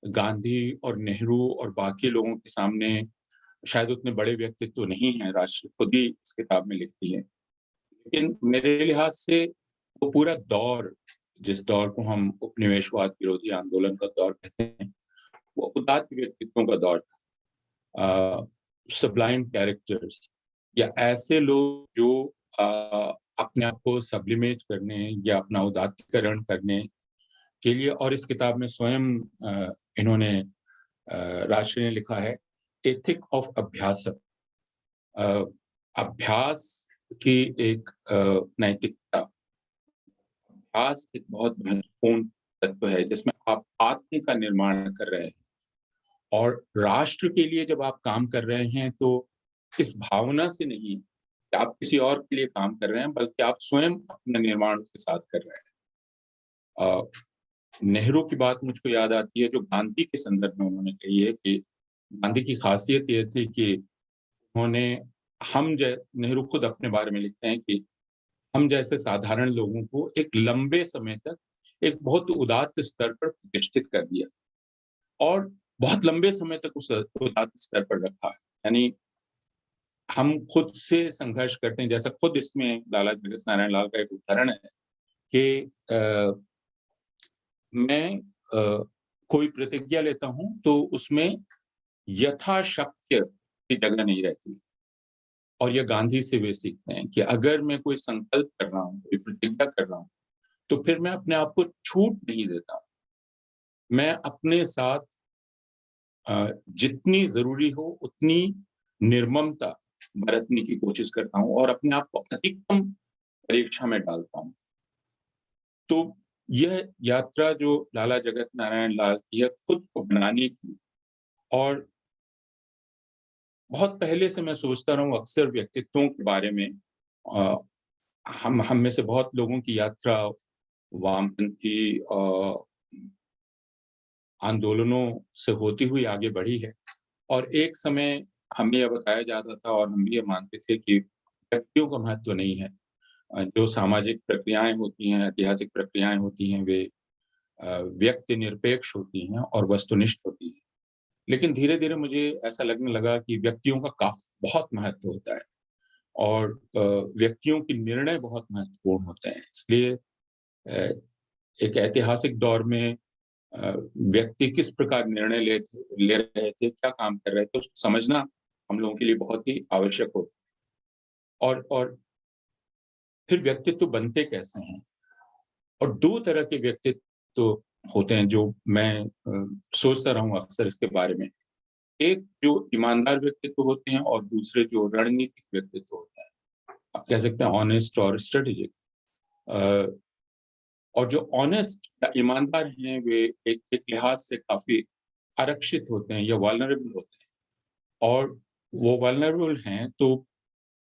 Speaker 6: गांधी और नेहरू और बाकी लोगों के सामने शायद उतने बड़े व्यक्तित्व तो नहीं हैं राष्ट्र खुद ही इस किताब में लिखती है। लेकिन मेरे लिहाज से वो पूरा दौर, जिस दौर को हम उपनिवेशवाद विरोधी आंदोलन का दौर कहते हैं, वो उदात व्यक्तित्वों का दौर था। सब्लाइम कैरेक्टर्स या ऐसे लोग जो अपने आप को सब्लिमेट करने या अपना उदात्तीकरण करने के लिए, और इस किताब में स्वयं इन्होंने राष्ट्र ने लिखा है एथिक ऑफ़ अभ्यास। अभ्यास की एक नैतिकता। अभ्यास एक बहुत महत्वपूर्ण तत्व है, जिसमें आप आत्म का निर्माण कर रहे हैं। और राष्ट्र के लिए जब आप काम कर रहे हैं तो इस भावना से नहीं आप किसी और के लिए काम कर रहे हैं, बल्कि आप स्वयं अपने निर्माण के साथ कर रहे हैं। नेहरू की बात मुझको याद आती है, जो गांधी के संदर्भ में उन्होंने कही है कि गांधी की खासियत यह थी कि उन्होंने हम जै, नेहरू खुद अपने बारे में लिखते हैं कि हम जैसे साधारण लोगों को एक लंबे समय तक एक बहुत उदात्त स्तर पर प्रतिष्ठित कर दिया और बहुत लंबे समय तक उस उदात्त स्तर पर रखा। यानी हम खुद से संघर्ष करते हैं। जैसा खुद इसमें लाला जगत नारायण लाल का एक उदाहरण है कि आ, मैं आ, कोई प्रतिज्ञा लेता हूँ तो उसमें यथाशक्य की जगह नहीं रहती। और यह गांधी से वे सीखते हैं कि अगर मैं कोई संकल्प कर रहा हूँ कोई प्रतिज्ञा कर रहा हूँ तो फिर मैं अपने आप को छूट नहीं देता। मैं अपने साथ जितनी ज़रूरी हो उतनी निर्ममता बरतने की कोशिश करता हूँ और अपने आप को अधिकतम परीक्षा में डालता हूँ। तो यह यात्रा जो लाला जगत नारायण लाल की है खुद को बनाने की। और बहुत पहले से मैं सोचता रहा हूँ अक्सर व्यक्तित्वों के बारे में आ, हम हम में से बहुत लोगों की यात्रा वामपंथी आंदोलनों से होती हुई आगे बढ़ी है। और एक समय हमें यह बताया जाता था और हम ये मानते थे कि व्यक्तियों का महत्व तो नहीं है। जो सामाजिक प्रक्रियाएँ होती हैं, ऐतिहासिक प्रक्रियाएँ होती हैं, वे व्यक्ति निरपेक्ष होती हैं और वस्तुनिष्ठ होती हैं। लेकिन धीरे धीरे मुझे ऐसा लगने लगा कि व्यक्तियों का काफ, बहुत महत्व होता है और व्यक्तियों के निर्णय बहुत महत्वपूर्ण होते हैं। इसलिए एक ऐतिहासिक दौर में व्यक्ति किस प्रकार निर्णय ले ले रहे थे, क्या काम कर रहे थे, उसको समझना हम लोगों के लिए बहुत ही आवश्यक होता और और फिर व्यक्तित्व बनते कैसे हैं? और दो तरह के व्यक्तित्व होते हैं जो मैं सोचता रहा हूँ अक्सर इसके बारे में। एक जो ईमानदार व्यक्तित्व होते हैं और दूसरे जो रणनीतिक व्यक्तित्व होते हैं। आप कह सकते हैं ऑनेस्ट और स्ट्रेटेजिक और जो ऑनेस्ट या ईमानदार हैं, वे एक एक लिहाज से काफ़ी आरक्षित होते हैं या वालनरेबल होते हैं। और वो वालनरेबल हैं तो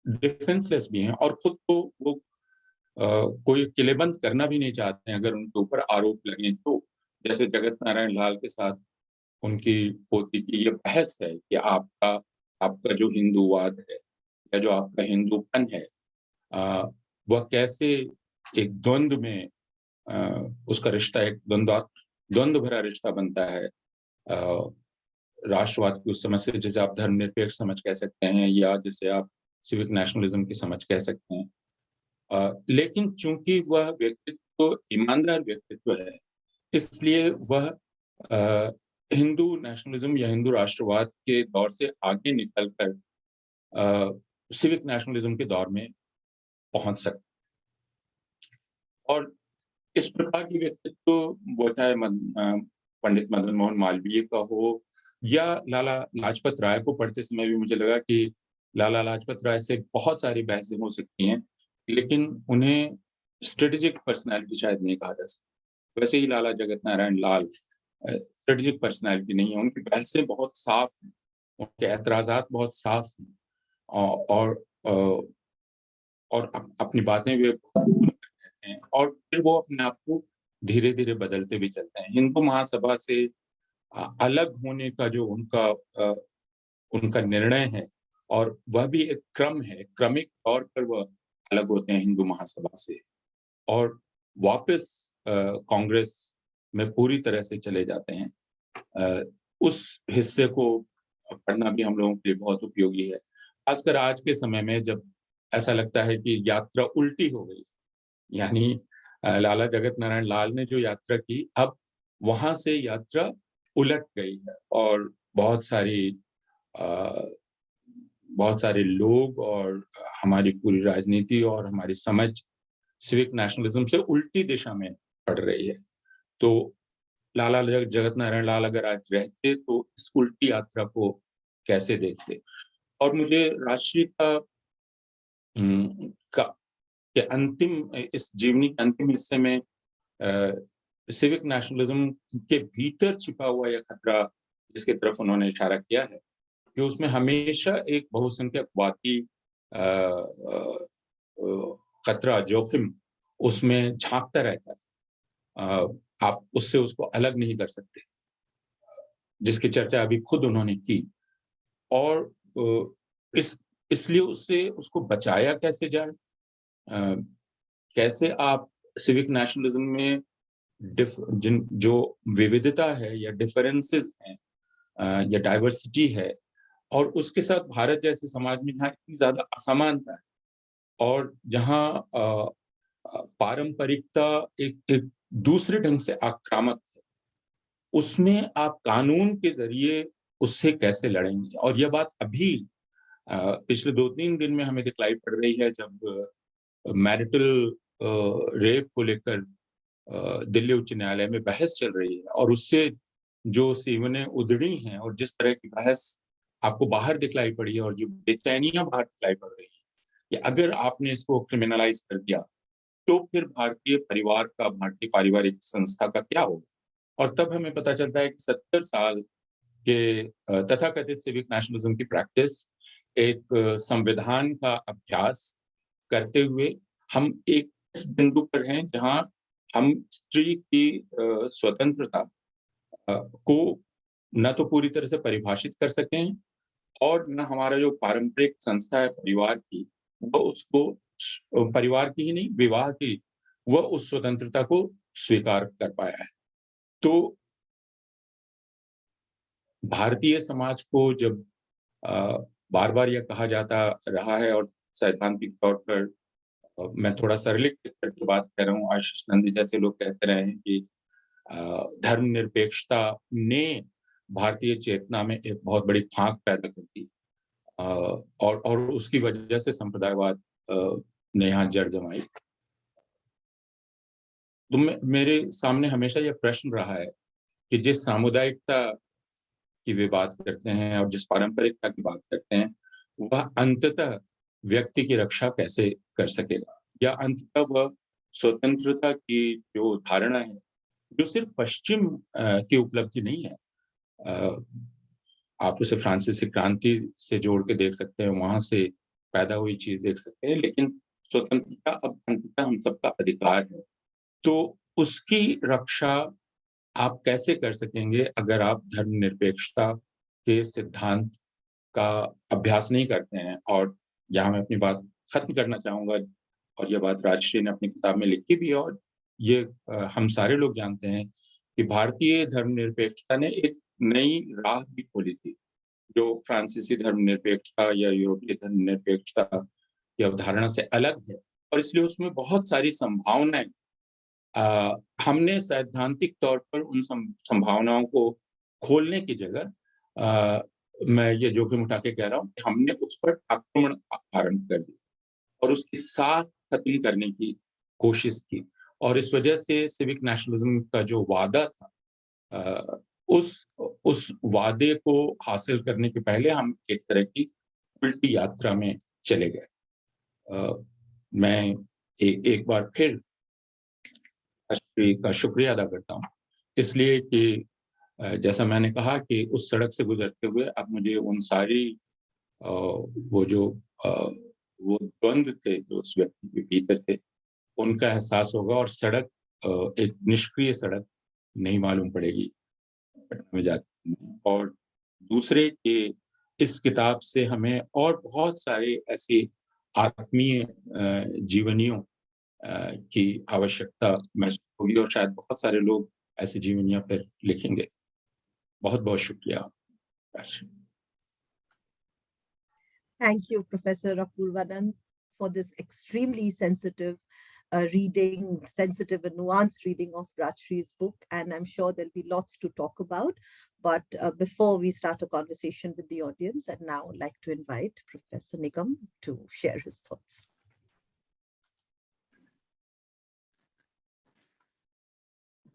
Speaker 6: डिफेंसलेस भी हैं और खुद को वो अ, कोई किलेबंद करना भी नहीं चाहते हैं अगर उनके ऊपर आरोप लगे तो। जैसे जगत नारायण लाल के साथ उनकी पोती की ये बहस है कि आपका आपका जो हिंदूवाद है या जो आपका हिंदूपन है आ, वह कैसे एक द्वंद्व में आ, उसका रिश्ता एक द्वंद्व द्वंद्व भरा रिश्ता बनता है आ, राष्ट्रवाद की उस समझ से जिसे आप धर्मनिरपेक्ष समझ कह सकते हैं या जिसे आप सिविक नेशनलिज्म की समझ कह सकते हैं। आ, लेकिन चूँकि वह व्यक्तित्व ईमानदार व्यक्तित्व है इसलिए वह हिंदू नेशनलिज्म या हिंदू राष्ट्रवाद के दौर से आगे निकलकर सिविक नेशनलिज्म के दौर में पहुँच सकते और इस प्रकार की व्यक्तित्व वो चाहे पंडित मदन मोहन मालवीय का हो या लाला लाजपत राय को पढ़ते समय भी मुझे लगा कि लाला लाजपत राय से बहुत सारी बहसें हो सकती हैं लेकिन उन्हें स्ट्रेटेजिक पर्सनालिटी शायद नहीं कहा जा सकता। वैसे ही लाला जगत नारायण लाल स्ट्रेटेजिक पर्सनालिटी नहीं है उनकी बहसें बहुत साफ़ हैं उनके एतराज़ बहुत साफ़ हैं और और, और अप, अपनी बातें भी हैं और फिर वो अपने आप को धीरे धीरे बदलते भी चलते हैं। हिंदू महासभा से अलग होने का जो उनका उनका निर्णय है और वह भी एक क्रम है क्रमिक तौर पर वह अलग होते हैं हिंदू महासभा से। और वापस कांग्रेस में पूरी तरह से चले जाते हैं। अ, उस हिस्से को पढ़ना भी हम लोगों के लिए बहुत उपयोगी है। खासकर आज के समय में जब ऐसा लगता है कि यात्रा उल्टी हो गई यानी लाला जगत नारायण लाल ने जो यात्रा की अब वहाँ से यात्रा उलट गई है और बहुत सारी अ, बहुत सारे लोग और हमारी पूरी राजनीति और हमारी समझ सिविक नेशनलिज्म से उल्टी दिशा में पड़ रही है। तो लाला जग, जगत नारायण लाल अगर आज रहते तो इस उल्टी यात्रा को कैसे देखते? और मुझे राष्ट्रीयता हम्म, का के अंतिम इस जीवनी के अंतिम हिस्से में सिविक नेशनलिज्म के भीतर छिपा हुआ यह खतरा जिसकी तरफ़ उन्होंने इशारा किया है, कि उसमें हमेशा एक बहुसंख्यकवादी खतरा, जोखिम उसमें झांकता रहता है। आप उससे उसको अलग नहीं कर सकते, जिसकी चर्चा अभी खुद उन्होंने की। और इस, इसलिए उससे उसको बचाया कैसे जाए? कैसे आप सिविक नेशनलिज्म में जिन, जो विविधता है या डिफरेंसेस हैं या डाइवर्सिटी है, और उसके साथ भारत जैसे समाज में जहाँ इतनी ज़्यादा असमानता है, और जहाँ पारंपरिकता एक एक दूसरे ढंग से आक्रामक है, उसमें आप कानून के ज़रिए उससे कैसे लड़ेंगे? और यह बात अभी पिछले दो तीन दिन में हमें दिखलाई पड़ रही है जब मैरिटल रेप को लेकर दिल्ली उच्च न्यायालय में बहस चल रही है और उससे जो सीवने उधड़ी हैं और जिस तरह की बहस आपको बाहर दिखलाई पड़ी है और जो बेचैनियाँ बाहर दिखलाई पड़ रही है, कि अगर आपने इसको क्रिमिनलाइज कर दिया तो फिर भारतीय परिवार का, भारतीय पारिवारिक संस्था का क्या होगा? और तब हमें पता चलता है कि सत्तर साल के तथाकथित सिविक नेशनलिज्म की प्रैक्टिस एक संविधान का अभ्यास करते हुए हम एक इस बिंदु पर हैं जहाँ हम स्त्री की स्वतंत्रता को न तो पूरी तरह से परिभाषित कर सकें और न हमारा जो पारंपरिक संस्था है परिवार की वो उसको परिवार की ही नहीं, विवाह की, वह उस स्वतंत्रता को स्वीकार कर पाया है। तो भारतीय समाज को जब बार बार यह कहा जाता रहा है और सैद्धांतिक तौर पर मैं थोड़ा सरलीकृत करके बात कर रहा हूँ। आशीष नंदी जैसे लोग कहते रहे हैं कि धर्मनिरपेक्षता ने भारतीय चेतना में एक बहुत बड़ी फांक पैदा कर दी। और और उसकी वजह से संप्रदायवाद ने यहाँ जड़ जमाई। तो मेरे सामने हमेशा यह प्रश्न रहा है कि जिस सामुदायिकता की वे बात करते हैं और जिस पारंपरिकता की बात करते हैं, वह अंततः व्यक्ति की रक्षा कैसे कर सकेगा? या अंततः वह स्वतंत्रता की जो धारणा है, जो सिर्फ़ पश्चिम की उपलब्धि नहीं है आप उसे फ्रांसीसी क्रांति से जोड़ के देख सकते हैं, वहाँ से पैदा हुई चीज़ देख सकते हैं, लेकिन स्वतंत्रता अब अंततः हम सबका अधिकार है। तो उसकी रक्षा आप कैसे कर सकेंगे अगर आप धर्मनिरपेक्षता के सिद्धांत का अभ्यास नहीं करते हैं और यहाँ मैं अपनी बात खत्म करना चाहूँगा और यह बात राजश्री ने अपनी किताब में लिखी भी है और ये हम सारे लोग जानते हैं कि भारतीय धर्मनिरपेक्षता ने एक नई राह भी खोली थी जो फ्रांसीसी धर्मनिरपेक्षता या यूरोपीय धर्मनिरपेक्षता की अवधारणा से अलग है और इसलिए उसमें बहुत सारी संभावनाएँ आ, हमने सैद्धांतिक तौर पर उन संभावनाओं को खोलने की जगह मैं ये जोखिम उठा के कह रहा हूँ हमने उस पर आक्रमण आरंभ कर दिया और उसकी साथ खत्म करने की कोशिश की। और इस वजह से सिविक नेशनलिज्म का जो वादा था उस उस वादे को हासिल करने के पहले हम एक तरह की उल्टी यात्रा में चले गए। मैं ए, एक बार फिर का शुक्रिया अदा करता हूँ। इसलिए कि जैसा मैंने कहा कि उस सड़क से गुजरते हुए अब मुझे उन सारी वो जो वो द्वंद थे जो उस व्यक्ति के भीतर थे, उनका एहसास होगा और सड़क एक निष्क्रिय सड़क नहीं मालूम पड़ेगी में जाते और दूसरे के इस किताब से हमें और बहुत सारे ऐसे आत्मीय जीवनियों की आवश्यकता महसूस होगी और शायद बहुत सारे लोग ऐसी जीवनियाँ फिर लिखेंगे।
Speaker 3: Thank you, Professor Apurvanand, for this extremely sensitive uh, reading, sensitive and nuanced reading of Rajshri's book, and I'm sure there'll be lots to talk about. But uh, before we start a conversation with the audience, I'd now like to invite Professor Nigam to share his thoughts.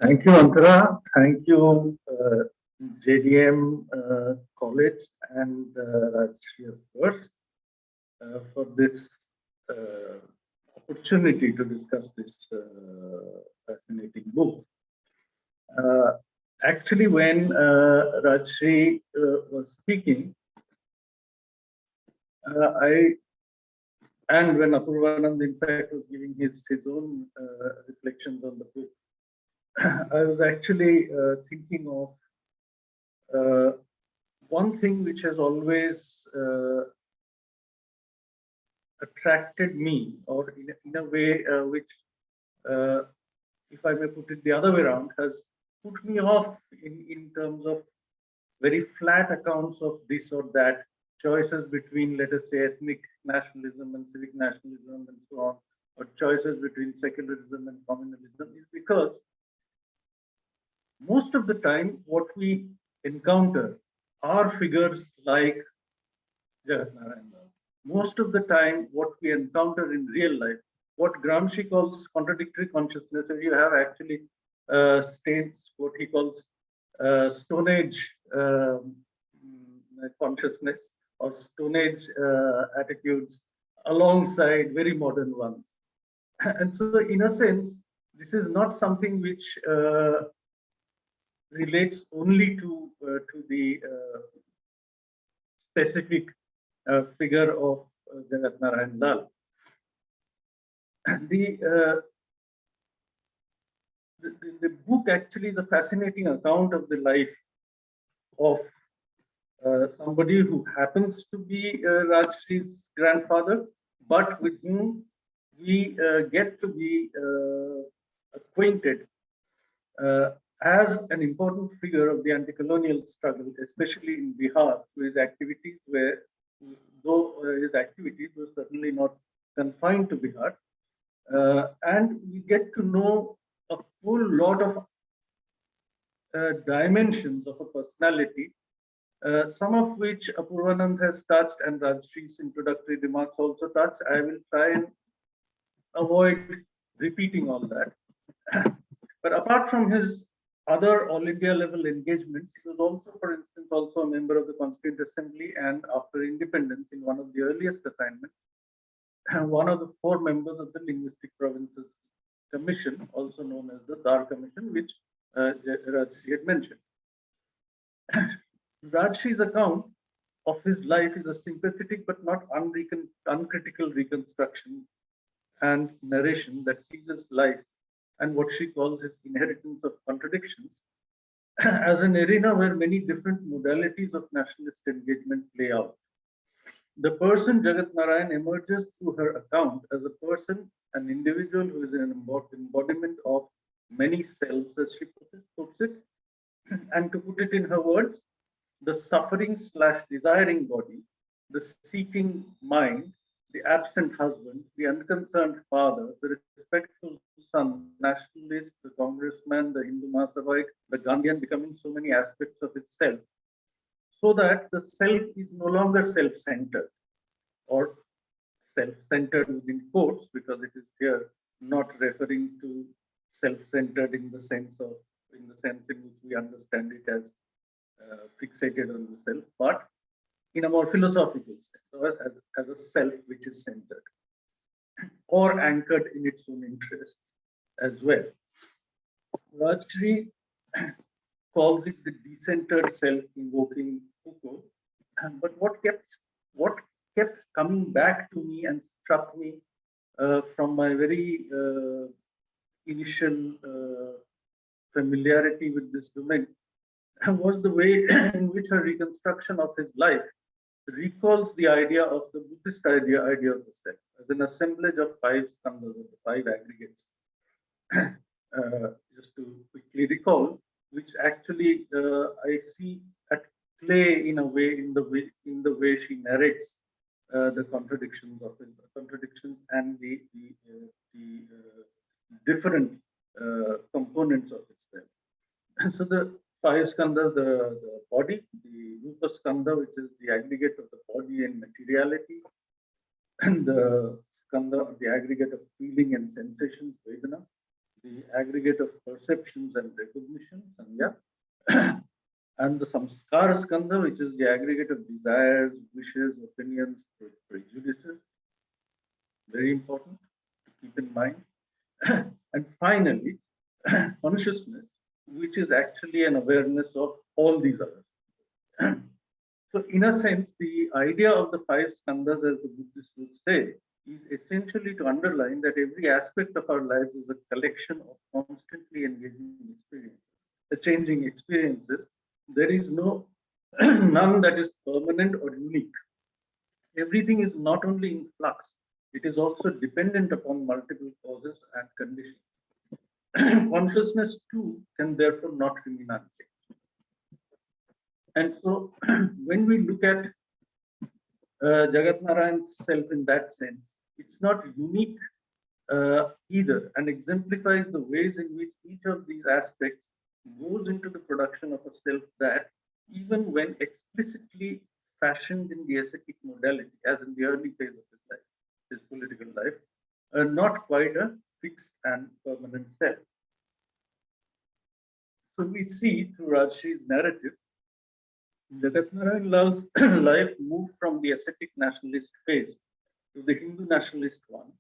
Speaker 7: Thank you, Antara. Thank you, uh, JDM uh, College and uh, course, uh, for this uh, opportunity to discuss this uh, fascinating book. Uh, actually, when uh, Rajshri uh, was speaking, I and when Apurvanand, in fact, was giving his his own reflections on the book, [COUGHS] I was actually thinking of uh, one thing which has always uh, attracted me, or in, a- in a way uh, which, uh, if I may put it the other way around, has put me off in, in terms of very flat accounts of this or that, choices between, let us say, ethnic nationalism and civic nationalism and so on, or choices between secularism and communalism, is because most of the time what we encounter are figures like Jagat Narayan Most of the time what we encounter in real life, what Gramsci calls contradictory consciousness, or you have actually uh, states what he calls uh, Stone Age um, consciousness or Stone Age uh, attitudes alongside very modern ones. [CLEARS THROAT] And so in a sense, this is not something which uh, relates only to uh, to the uh, specific uh, figure of Jagat Narayan Lal. The, the, the book actually is a fascinating account of the life of uh, somebody who happens to be uh, Rajshri's grandfather, but with whom we uh, get to be uh, acquainted as an important figure of the anti-colonial struggle, especially in Bihar, his activities were, though uh, his activities were certainly not confined to Bihar. Uh, and we get to know a whole lot of uh, dimensions of a personality, uh, some of which Apurvanand has touched and Rajshri's introductory remarks also touched. I will try and avoid repeating all that. [CLEARS THROAT] But apart from his other India level engagements, he was also, for instance, also a member of the Constituent Assembly and after independence in one of the earliest assignments, one of the four members of the Linguistic Provinces Commission, also known as the Dhar Commission, which uh, Rajshri had mentioned. [COUGHS] Rajshri's account of his life is a sympathetic but not uncritical reconstruction and narration that sees his life and what she calls his inheritance of contradictions [CLEARS THROAT] as an arena where many different modalities of nationalist engagement play out. The person Jagat Narayan emerges through her account as a person, an individual who is an embodiment of many selves, as she puts it, [CLEARS THROAT] and to put it in her words, the suffering slash desiring body, the seeking mind, the absent husband, the unconcerned father, the respectful son, nationalist, the congressman, the Hindu Mahasabhite, the Gandhian becoming so many aspects of itself, so that the self is no longer self-centered or self-centered within quotes, because it is here not referring to self-centered in the sense of, in the sense in which we understand it as uh, fixated on the self, but in a more philosophical sense, as, as a self which is centered or anchored in its own interests as well. Rajshri [CLEARS THROAT] calls it the decentered self invoking Foucault. But what kept what kept coming back to me and struck me uh, from my very uh, initial uh, familiarity with this domain [CLEARS THROAT] was the way [CLEARS THROAT] in which her reconstruction of his life recalls the idea of the Buddhist idea, idea of the self as an assemblage of five skandhas, the five aggregates. [CLEARS THROAT] uh, just to quickly recall, which actually uh, I see at play in a way in the way in the way she narrates uh, the contradictions of his contradictions and the the, uh, the uh, different uh, components of itself. [CLEARS THROAT] so the five skandhas, the, the body, the rupa skandha, which is the aggregate of the body and materiality, and the skandha, the aggregate of feeling and sensations, vedana, the aggregate of perceptions and recognition, sanya, [COUGHS] and the samskara skandha, which is the aggregate of desires, wishes, opinions, prejudices. Very important to keep in mind. [COUGHS] and finally, [COUGHS] consciousness, which is actually an awareness of all these others. [CLEARS THROAT] so in a sense, the idea of the five skandhas, as the Buddhists would say, is essentially to underline that every aspect of our lives is a collection of constantly engaging experiences, the changing experiences. There is no [CLEARS THROAT] none that is permanent or unique. Everything is not only in flux, it is also dependent upon multiple causes and conditions. [CLEARS THROAT] consciousness too can therefore not remain unchanged. And so [CLEARS THROAT] when we look at uh, Jagat Narayan's self in that sense, it's not unique uh, either and exemplifies the ways in which each of these aspects goes into the production of a self that even when explicitly fashioned in the ascetic modality, as in the early phase of his life, his political life, are not quite a fixed and permanent self. So we see through Rajshri's narrative, Jagat Lal's [CLEARS THROAT] life moved from the ascetic nationalist phase to the Hindu nationalist one,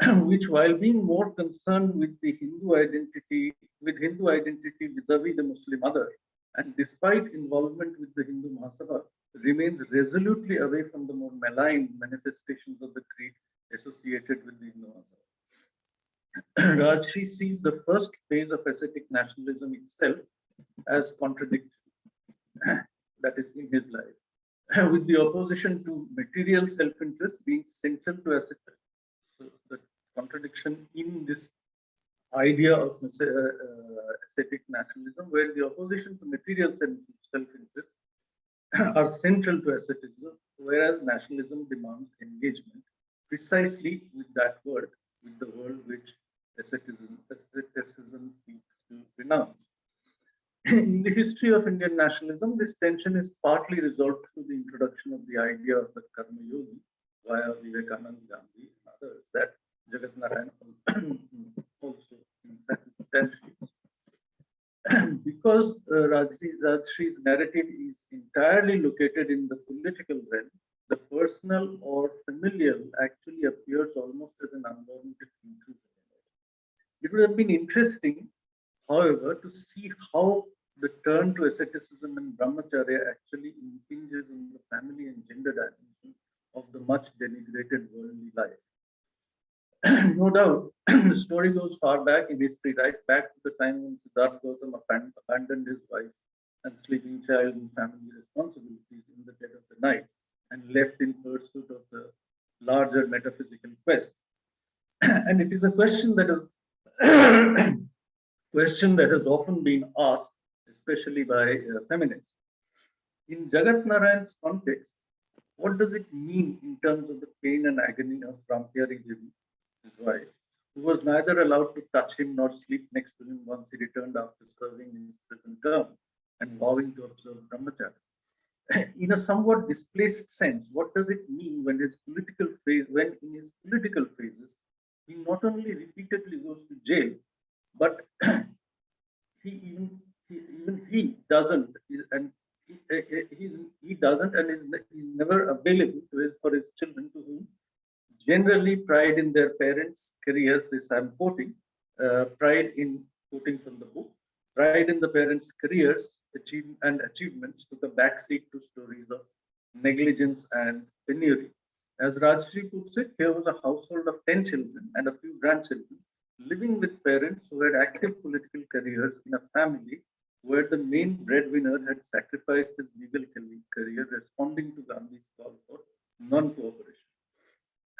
Speaker 7: [CLEARS THROAT] which while being more concerned with the Hindu identity, with Hindu identity vis-a-vis -vis the Muslim other, and despite involvement with the Hindu Mahasabha, remains resolutely away from the more malign manifestations of the creed associated with the Hindu Mahasabha. [CLEARS THROAT] Rajshri sees the first phase of ascetic nationalism itself as contradictory, [CLEARS THROAT] that is in his life, [CLEARS THROAT] with the opposition to material self-interest being central to ascetic. So the contradiction in this idea of uh, uh, ascetic nationalism, where the opposition to material self-interest are central to asceticism, whereas nationalism demands engagement precisely with that word with the world which asceticism, asceticism seeks to renounce. In the history of Indian nationalism, this tension is partly resolved through the introduction of the idea of the Karma Yogi via Vivekananda Gandhi and others that Jagat Narayan [CLEARS THROAT] also instantiates. [CLEARS THROAT] because uh, Rajri, Rajshri's narrative is entirely located in the political realm, the personal or familial appears almost as an unwanted intrusion. It would have been interesting, however, to see how the turn to asceticism and brahmacharya actually impinges on the family and gender dimension of the much denigrated worldly life. [CLEARS THROAT] no doubt, [CLEARS THROAT] the story goes far back in history, right back to the time when Siddhartha Gautam abandoned his wife and sleeping child and family responsibilities in the dead of the night and left in pursuit of the larger metaphysical quest. [CLEARS THROAT] and it is a question that is [CLEARS THROAT] question that has often been asked, especially by uh, feminists. In Jagat Narayan's context, what does it mean in terms of the pain and agony of Rampyari Devi, his wife, who was neither allowed to touch him nor sleep next to him once he returned after serving his prison term and vowing to observe brahmacharya? [COUGHS] In a somewhat displaced sense, what does it mean when his political phase, when in his political phases, he not only repeatedly goes to jail, but [COUGHS] he even he, even he doesn't and he, he, he doesn't and is he's never available to his for his children to whom generally pride in their parents' careers. This I'm quoting uh, pride in quoting from the book. Pride in the parents' careers achieve, and achievements took a backseat to stories of negligence and penury. As Rajshri puts it, here was a household of 10 children and a few grandchildren living with parents who had active political careers in a family where the main breadwinner had sacrificed his legal career responding to Gandhi's call for non-cooperation.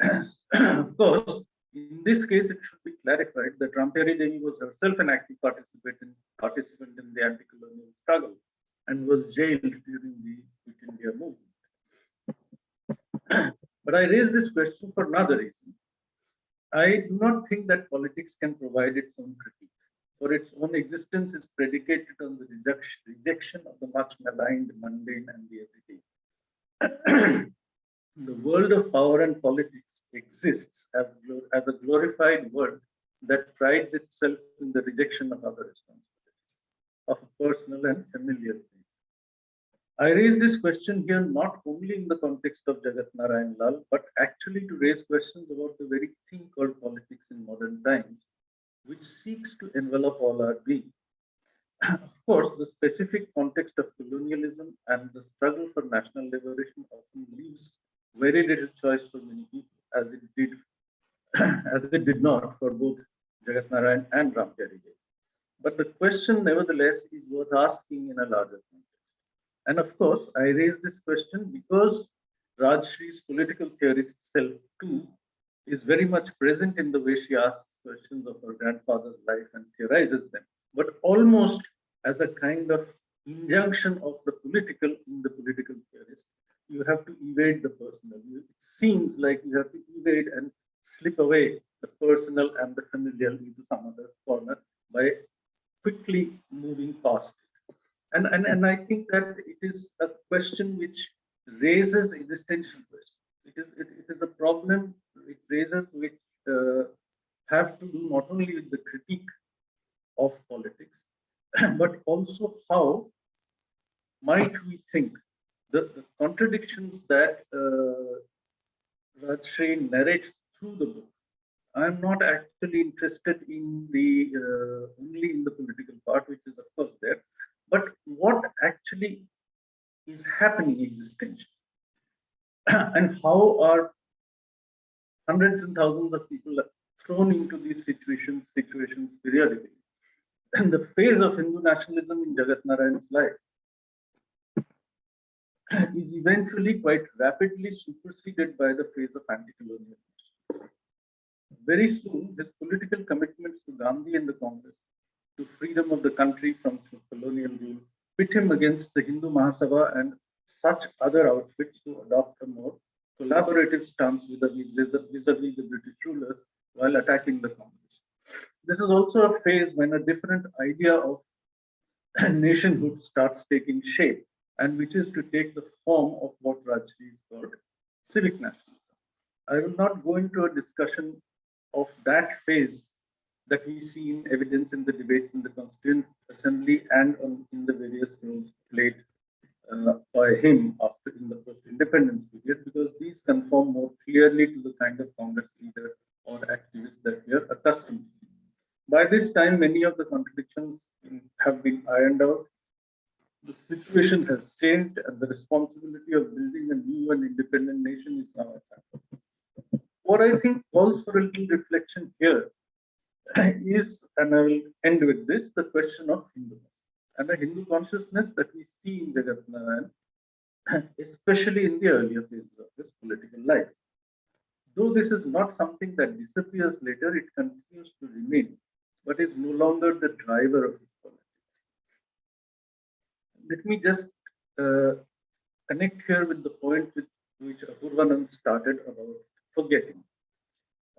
Speaker 7: [CLEARS THROAT] of course, in this case, it should be clarified that Rampyari Devi was herself an active participant in, participant in the anti-colonial struggle and was jailed during the Quit India movement. [CLEARS THROAT] but I raise this question for another reason. I do not think that politics can provide its own critique, for its own existence is predicated on the rejection, rejection of the much maligned, mundane, and the everyday. [CLEARS THROAT] the world of power and politics exists as, a glorified world that prides itself in the rejection of other responsibilities, of personal and familial things. I raise this question here not only in the context of Jagat Narayan Lal, but actually to raise questions about the very thing called politics in modern times, which seeks to envelop all our being. [CLEARS THROAT] of course, the specific context of colonialism and the struggle for national liberation often leaves very little choice for many people, as it did, [CLEARS THROAT] as it did not for both Jagat Narayan and Rampyari Devi. But the question, nevertheless, is worth asking in a larger context. And of course, I raise this question because Rajshri's political theorist self too is very much present in the way she asks questions of her grandfather's life and theorizes them, but almost as a kind of injunction of the political in the political theorist. You have to evade the personal. It seems like you have to evade and slip away the personal and the familial into some other corner by quickly moving past it. And, and, and I think that it is a question which raises existential questions. It is, it, it is a problem it raises which uh, have to do not only with the critique of politics, [CLEARS THROAT] but also how might we think the, the contradictions that uh, Rajshri narrates through the book. I'm not actually interested in the uh, only in the political part, which is of course there, but what actually is happening existentially [CLEARS THROAT] and how are hundreds and thousands of people thrown into these situations situations periodically [CLEARS THROAT] and the phase of hindu nationalism in jagat narayan's life [CLEARS THROAT] is eventually quite rapidly superseded by the phase of anti-colonialism very soon his political commitments to gandhi and the congress to freedom of the country from colonial rule, pit him against the Hindu Mahasabha and such other outfits to adopt a more collaborative stance vis-a-vis -vis the British rulers while attacking the Congress. This is also a phase when a different idea of [CLEARS THROAT] nationhood starts taking shape and which is to take the form of what Rajshri called civic nationalism. I will not go into a discussion of that phase that we see in evidence in the debates in the Constituent Assembly and on, in the various roles played uh, by him after in the post-independence period, because these conform more clearly to the kind of Congress leader or activist that we are accustomed to. By this time, many of the contradictions have been ironed out. The situation has changed and the responsibility of building a new and independent nation is now at hand. What I think calls for a little reflection here [CLEARS THROAT] is, and I will end with this, the question of Hinduness and the Hindu consciousness that we see in Jagat Narayan, [CLEARS THROAT] especially in the earlier phases of his political life. Though this is not something that disappears later, it continues to remain, but is no longer the driver of politics. Let me just uh, connect here with the point with which Apurvanand started about forgetting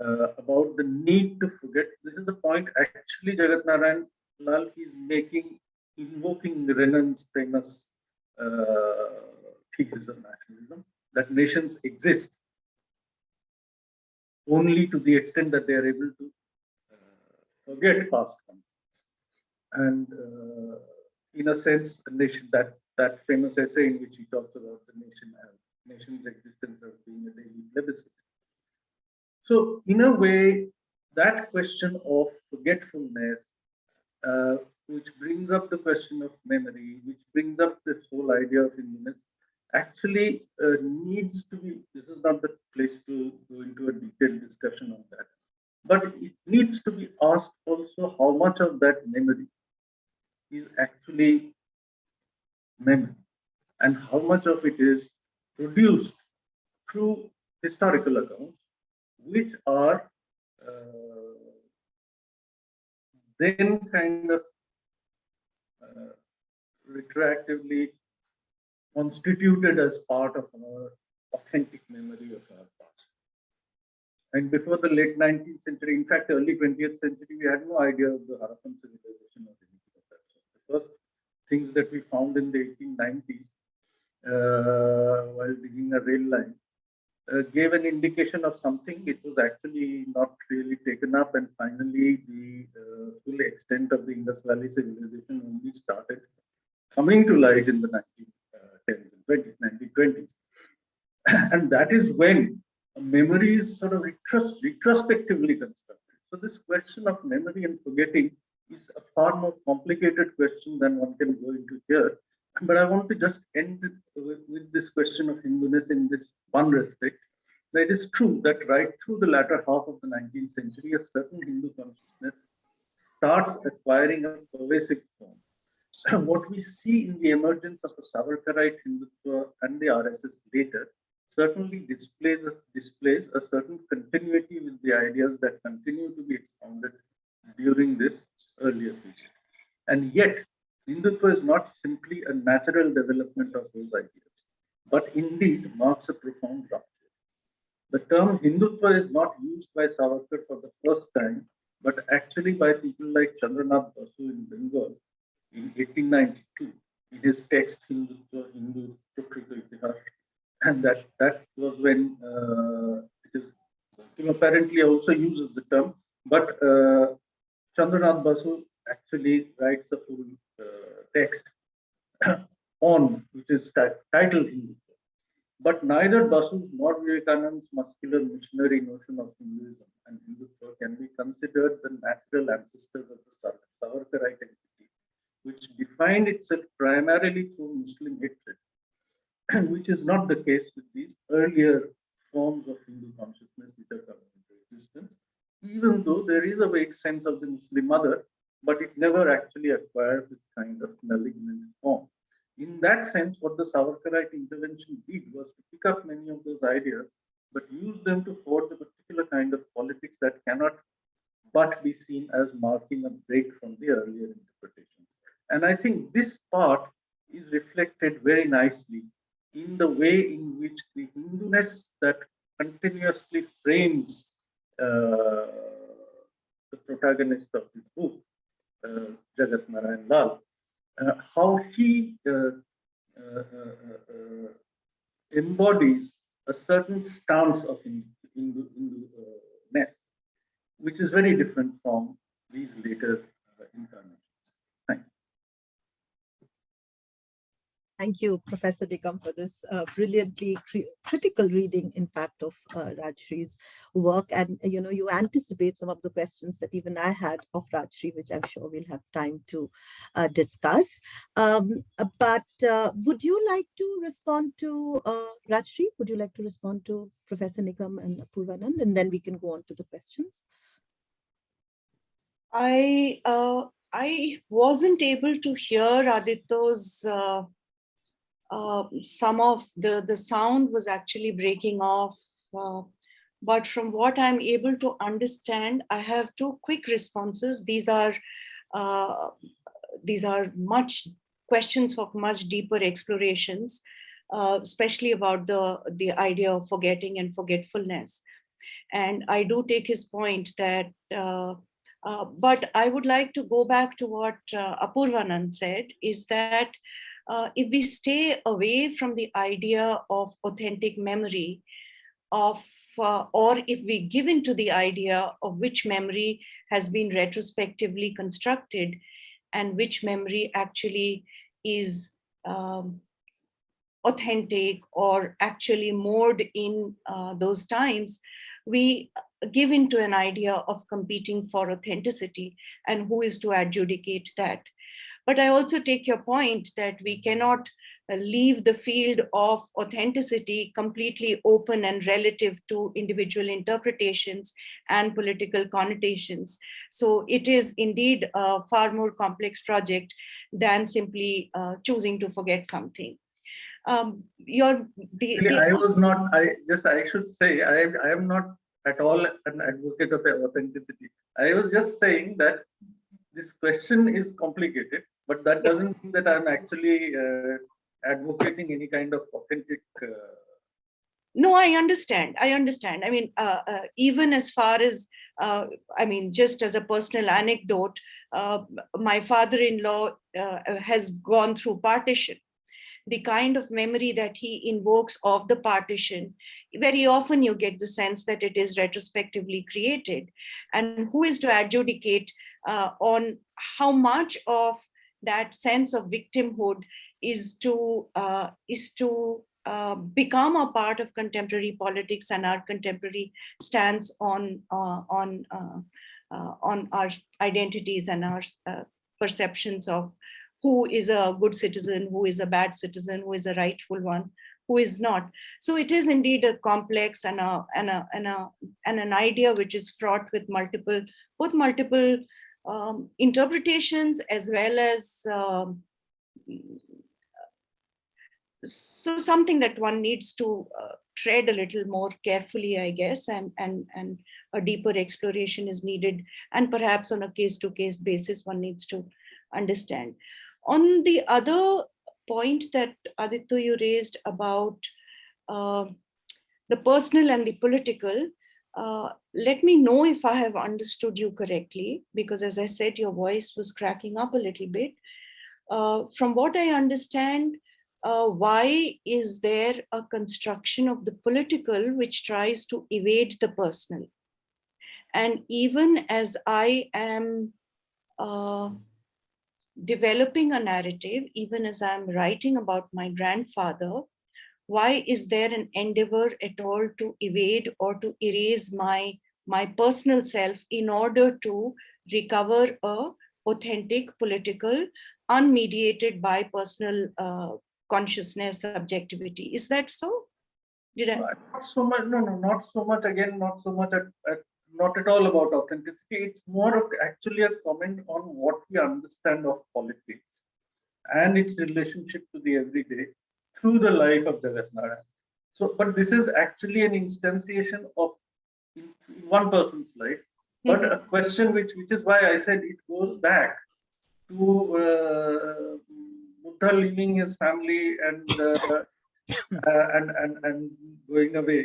Speaker 7: uh, about the need to forget. This is the point actually Jagat Narayan Lal is making, invoking Renan's famous uh, thesis of nationalism, that nations exist only to the extent that they are able to uh, forget past conflicts. And uh, in a sense, the nation, that, that famous essay in which he talks about the nation as nation's existence as being a daily plebiscite. So in a way, that question of forgetfulness, uh, which brings up the question of memory, which brings up this whole idea of Indonesian, actually uh, needs to be, this is not the place to go into a detailed discussion on that, but it needs to be asked also how much of that memory is actually memory and how much of it is produced through historical accounts which are uh, then kind of uh, retroactively constituted as part of our authentic memory of our past. And before the late 19th century, in fact, early 20th century, we had no idea of the Harappan civilization or anything of that sort. The first things that we found in the 1890s uh, while digging a rail line uh, gave an indication of something. It was actually not really taken up, and finally, the uh, full extent of the Indus Valley civilization only started coming to light in the 1910s and 20s, 1920s. [COUGHS] and that is when memory is sort of retros retrospectively constructed. So, this question of memory and forgetting is a far more complicated question than one can go into here. But I want to just end with, with this question of Hinduness in this one respect. That it is true that right through the latter half of the 19th century, a certain Hindu consciousness starts acquiring a pervasive form. what we see in the emergence of the Savarkarite Hindutva and the RSS later certainly displays displays a certain continuity with the ideas that continue to be expounded during this earlier period. And yet, Hindutva is not simply a natural development of those ideas, but indeed marks a profound rupture. The term Hindutva is not used by Savarkar for the first time, but actually by people like Chandranath Basu in Bengal in 1892 in his text Hindutva, Hindu Prakriti Itihash. And that, that was when uh, it is, apparently also uses the term, but uh, Chandranath Basu actually writes a full uh, text [CLEARS THROAT] on, which is titled Hindutva. But neither Basu nor Vivekananda's muscular missionary notion of Hinduism and Hindutva can be considered the natural ancestors of the Savarkarite entity, which defined itself primarily through Muslim hatred, [CLEARS THROAT] which is not the case with these earlier forms of Hindu consciousness which are coming into existence, even though there is a vague sense of the Muslim mother, but it never actually acquired this kind of malignant form. In that sense, what the Savarkarite intervention did was to pick up many of those ideas, but use them to forge a particular kind of politics that cannot but be seen as marking a break from the earlier interpretations. And I think this part is reflected very nicely in the way in which the Hinduness that continuously frames the protagonist of this book, uh, Jagat Narayan Lal, uh, how he uh, uh, embodies a certain stance of Hindu, Hindu, ness, which is very different from these later uh, incarnations. Thank you,
Speaker 3: Professor Nigam, for this uh, brilliantly critical reading, in fact, of uh, Rajshri's work. And, you know, you anticipate some of the questions that even I had of Rajshri, which I'm sure we'll have time to uh, discuss. Um, but uh, would you like to respond to uh, Rajshri? Would you like to respond to Professor Nigam and Purvanand? And then we can go on to the questions.
Speaker 2: I uh, I wasn't able to hear Aditya's uh, some of the the sound was actually breaking off. Uh, but from what I'm able to understand, I have two quick responses. These are uh, these are much questions of much deeper explorations, uh, especially about the the idea of forgetting and forgetfulness. And I do take his point that uh, but I would like to go back to what Apurvanand said, is that uh, if we stay away from the idea of authentic memory, of uh, or if we give into the idea of which memory has been retrospectively constructed and which memory actually is um, authentic or actually moored in uh, those times, we give into an idea of competing for authenticity and who is to adjudicate that. But I also take your point that we cannot uh, leave the field of authenticity completely open and relative to individual interpretations and political connotations. So it is indeed a far more complex project than simply uh, choosing to forget something. Um, your the, the-
Speaker 7: I was not, I just, I should say, I, I am not at all an advocate of authenticity. I was just saying that this question is complicated, but that doesn't mean that I'm actually uh, advocating any kind of authentic. Uh,
Speaker 2: No, I understand. I understand. I mean, uh, uh, even as far as, uh, I mean, just as a personal anecdote, uh, my father-in-law uh, has gone through partition. The kind of memory that he invokes of the partition, very often you get the sense that it is retrospectively created. And who is to adjudicate uh, on how much of that sense of victimhood is to uh, is to uh, become a part of contemporary politics and our contemporary stance on uh, on uh, uh, on our identities and our perceptions of who is a good citizen, who is a bad citizen, who is a rightful one, who is not. So it is indeed a complex and a and a and a and an idea which is fraught with multiple both multiple um, interpretations as well as um, so something that one needs to uh, tread a little more carefully, I guess, and and and a deeper exploration is needed, and perhaps on a case-to-case basis, one needs to understand. On the other point that Aditya you raised about uh, the personal and the political, uh, let me know if I have understood you correctly, because as I said, your voice was cracking up a little bit. Uh, from what I understand, uh, why is there a construction of the political which tries to evade the personal? And even as I am uh, developing a narrative, even as I'm writing about my grandfather, why is there an endeavor at all to evade or to erase my, my personal self in order to recover a authentic political unmediated by personal uh, consciousness, subjectivity. Is that so? Did I?
Speaker 7: not so much, no, no, not so much, again, not so much, at, at, not at all about authenticity. It's more of actually a comment on what we understand of politics and its relationship to the everyday through the life of Narayan. So, but this is actually an instantiation of one person's life, but a question which, which is why I said it goes back to uh, Buddha leaving his family and uh, uh, and, and and going away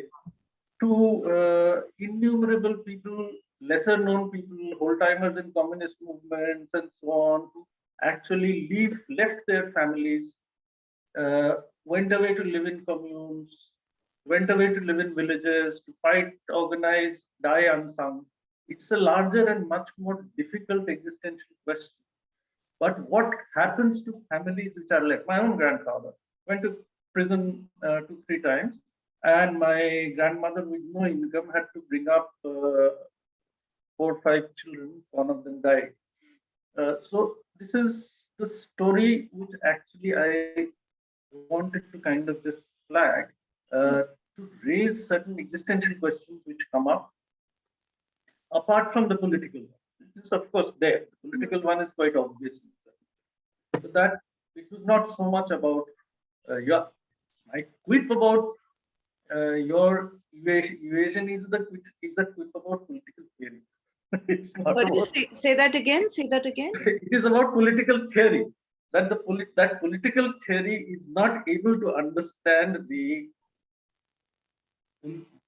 Speaker 7: to uh, innumerable people, lesser known people, whole timers in communist movements and so on, who actually leave left their families, uh, went away to live in communes, went away to live in villages, to fight, organize, die unsung, It's a larger and much more difficult existential question. But what happens to families which are left? My own grandfather went to prison uh, two, three times, and my grandmother with no income had to bring up uh, four five children, one of them died. Uh, so this is the story which actually I wanted to kind of just flag uh, to raise certain existential questions which come up apart from the political one. It's of course there. The political one is quite obvious. But that it was not so much about uh, your my quip about uh, your evasion, evasion is the quip, is a quip about political theory. [LAUGHS] it's not about,
Speaker 2: say, say that again, say that again.
Speaker 7: it is about political theory that the polit that political theory is not able to understand the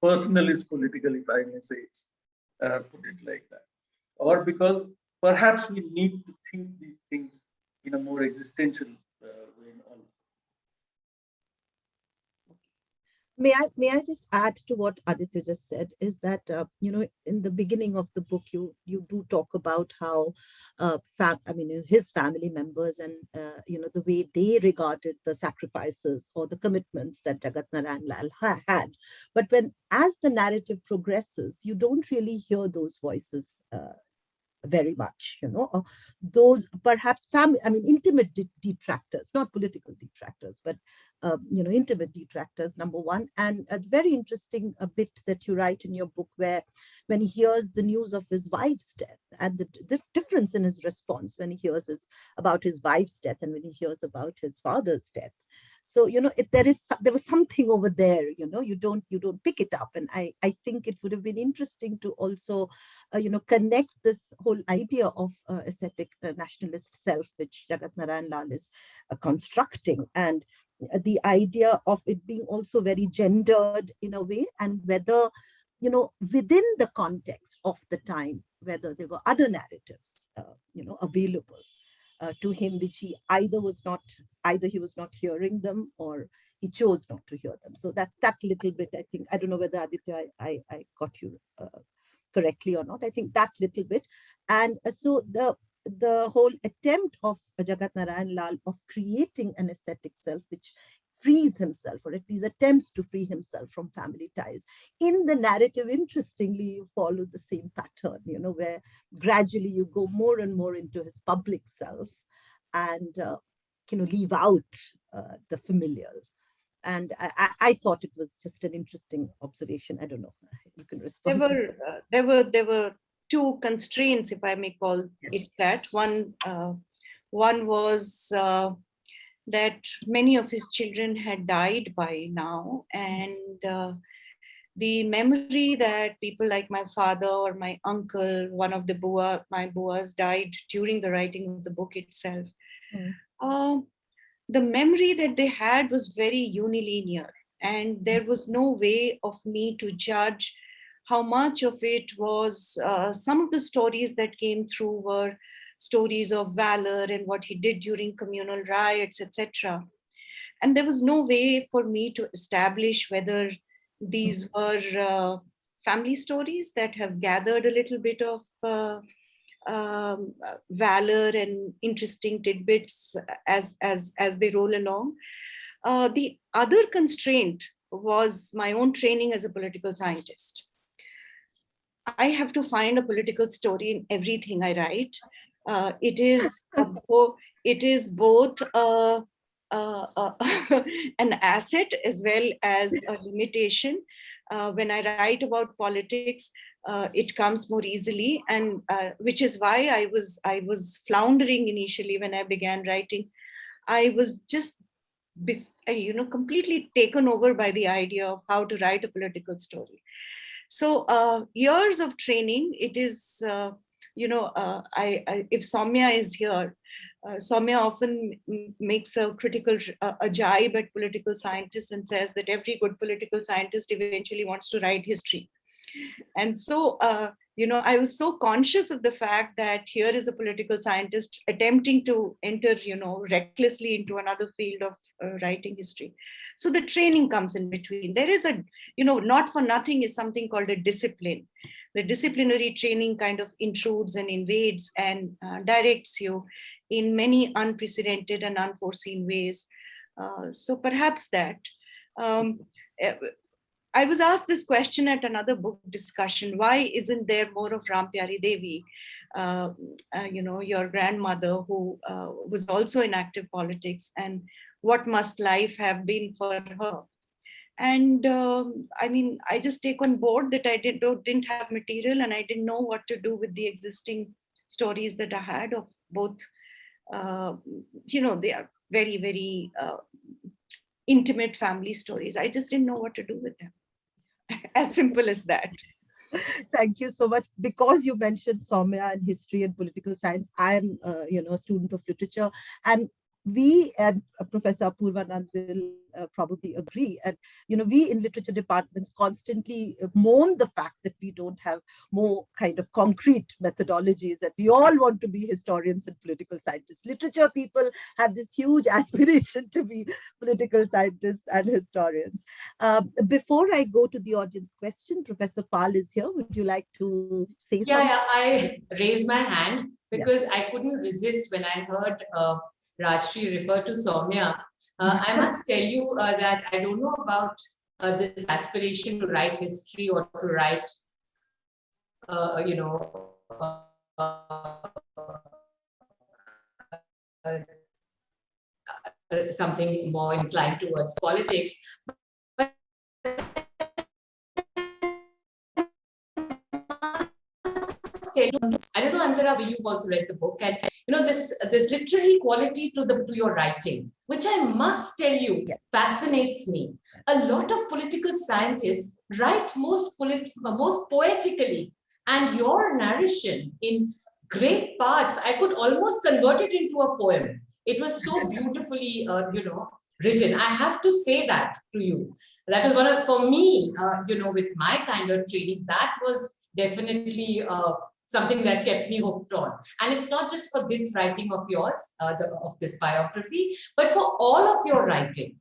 Speaker 7: personal is political if i may say uh, put it like that. Or because perhaps we need to think these things in a more existential uh, way also.
Speaker 3: May I may I just add to what Aditya just said is that uh, you know in the beginning of the book you you do talk about how uh, fam I mean his family members and uh, you know the way they regarded the sacrifices or the commitments that Jagat Narayan Lal ha had, but when as the narrative progresses you don't really hear those voices uh, very much, you know, those perhaps some, I mean, intimate de- detractors, not political detractors, but, uh, you know, intimate detractors, number one. And a very interesting a bit that you write in your book where when he hears the news of his wife's death and the, the difference in his response when he hears his, about his wife's death and when he hears about his father's death. So, you know, if there is, there was something over there, you know, you don't, you don't pick it up. And I, I think it would have been interesting to also, uh, you know, connect this whole idea of uh, ascetic uh, nationalist self, which Jagat Narayan Lal is uh, constructing and uh, the idea of it being also very gendered in a way and whether, you know, within the context of the time, whether there were other narratives, uh, you know, available uh, to him which he either was not either he was not hearing them or he chose not to hear them. So that that little bit i think i don't know whether aditya i i, I got you uh, correctly or not. I think that little bit. And uh, so the the whole attempt of jagat narayan lal of creating an ascetic self which frees himself or at least attempts to free himself from family ties. In the narrative interestingly you follow the same pattern you know where gradually you go more and more into his public self and uh, you know leave out uh, the familial and I, I, thought it was just an interesting observation. I don't know. You can
Speaker 2: There
Speaker 3: respond.
Speaker 2: were, uh, there were, there were two constraints, if I may call it that. One, uh, one was uh, that many of his children had died by now and uh, the memory that people like my father or my uncle, one of the Bua, my Buas died during the writing of the book itself.
Speaker 3: Mm.
Speaker 2: Um, the memory that they had was very unilinear and there was no way of me to judge how much of it was uh, some of the stories that came through were stories of valor and what he did during communal riots, etc. And there was no way for me to establish whether these were uh, family stories that have gathered a little bit of uh, um, valor and interesting tidbits as, as, as they roll along. Uh, the other constraint was my own training as a political scientist. I have to find a political story in everything I write. Uh, it is [LAUGHS] it is both uh, uh, uh, [LAUGHS] an asset as well as a limitation. Uh, when I write about politics, uh, it comes more easily, and uh, which is why I was I was floundering initially when I began writing. I was just you know completely taken over by the idea of how to write a political story. So uh, years of training, it is, uh, you know, uh, I, I, if Soumya is here, uh, often makes a critical, a jibe at political scientists and says that every good political scientist eventually wants to write history. And so, uh, you know, I was so conscious of the fact that here is a political scientist attempting to enter, you know, recklessly into another field of uh, writing history. So the training comes in between. There is a, you know, not for nothing is something called a discipline. The disciplinary training kind of intrudes and invades and uh, directs you in many unprecedented and unforeseen ways. Uh, so perhaps that. Um, eh, I was asked this question at another book discussion. Why isn't there more of Ram Pyari Devi? Uh, uh, you know, your grandmother who uh, was also in active politics and what must life have been for her? And um, I mean, I just take on board that I did, didn't have material and I didn't know what to do with the existing stories that I had of both, uh, you know, they are very, very uh, intimate family stories. I just didn't know what to do with them. [LAUGHS] As simple as that.
Speaker 3: Thank you so much. Because you mentioned Soumya and history and political science, I am, uh, you know, a student of literature, and we and uh, Professor Purvanand will uh, probably agree. And you know, we in literature departments constantly uh, mourn the fact that we don't have more kind of concrete methodologies. That we all want to be historians and political scientists. Literature people have this huge [LAUGHS] aspiration to be political scientists and historians. Um, before I go to the audience question, Professor Pal is here. Would you like to say
Speaker 5: Yeah,
Speaker 3: something?
Speaker 5: yeah, I raised my hand because I couldn't resist when I heard uh, Rajshri refer to Soumya. Uh, I must tell you uh, that I don't know about uh, this aspiration to write history or to write, uh, you know, uh, uh, something more inclined towards politics. I don't know, Antara, but you've also read the book, and you know this this literary quality to the to your writing, which I must tell you
Speaker 3: Yes.
Speaker 5: fascinates me. A lot of political scientists write most polit most poetically, and your narration in great parts, I could almost convert it into a poem. It was so [LAUGHS] beautifully, uh, you know, written. I have to say that to you. That was one of, for me, uh, you know, with my kind of training, that was definitely uh, something that kept me hooked on. And it's not just for this writing of yours, uh, the, of this biography, but for all of your writing.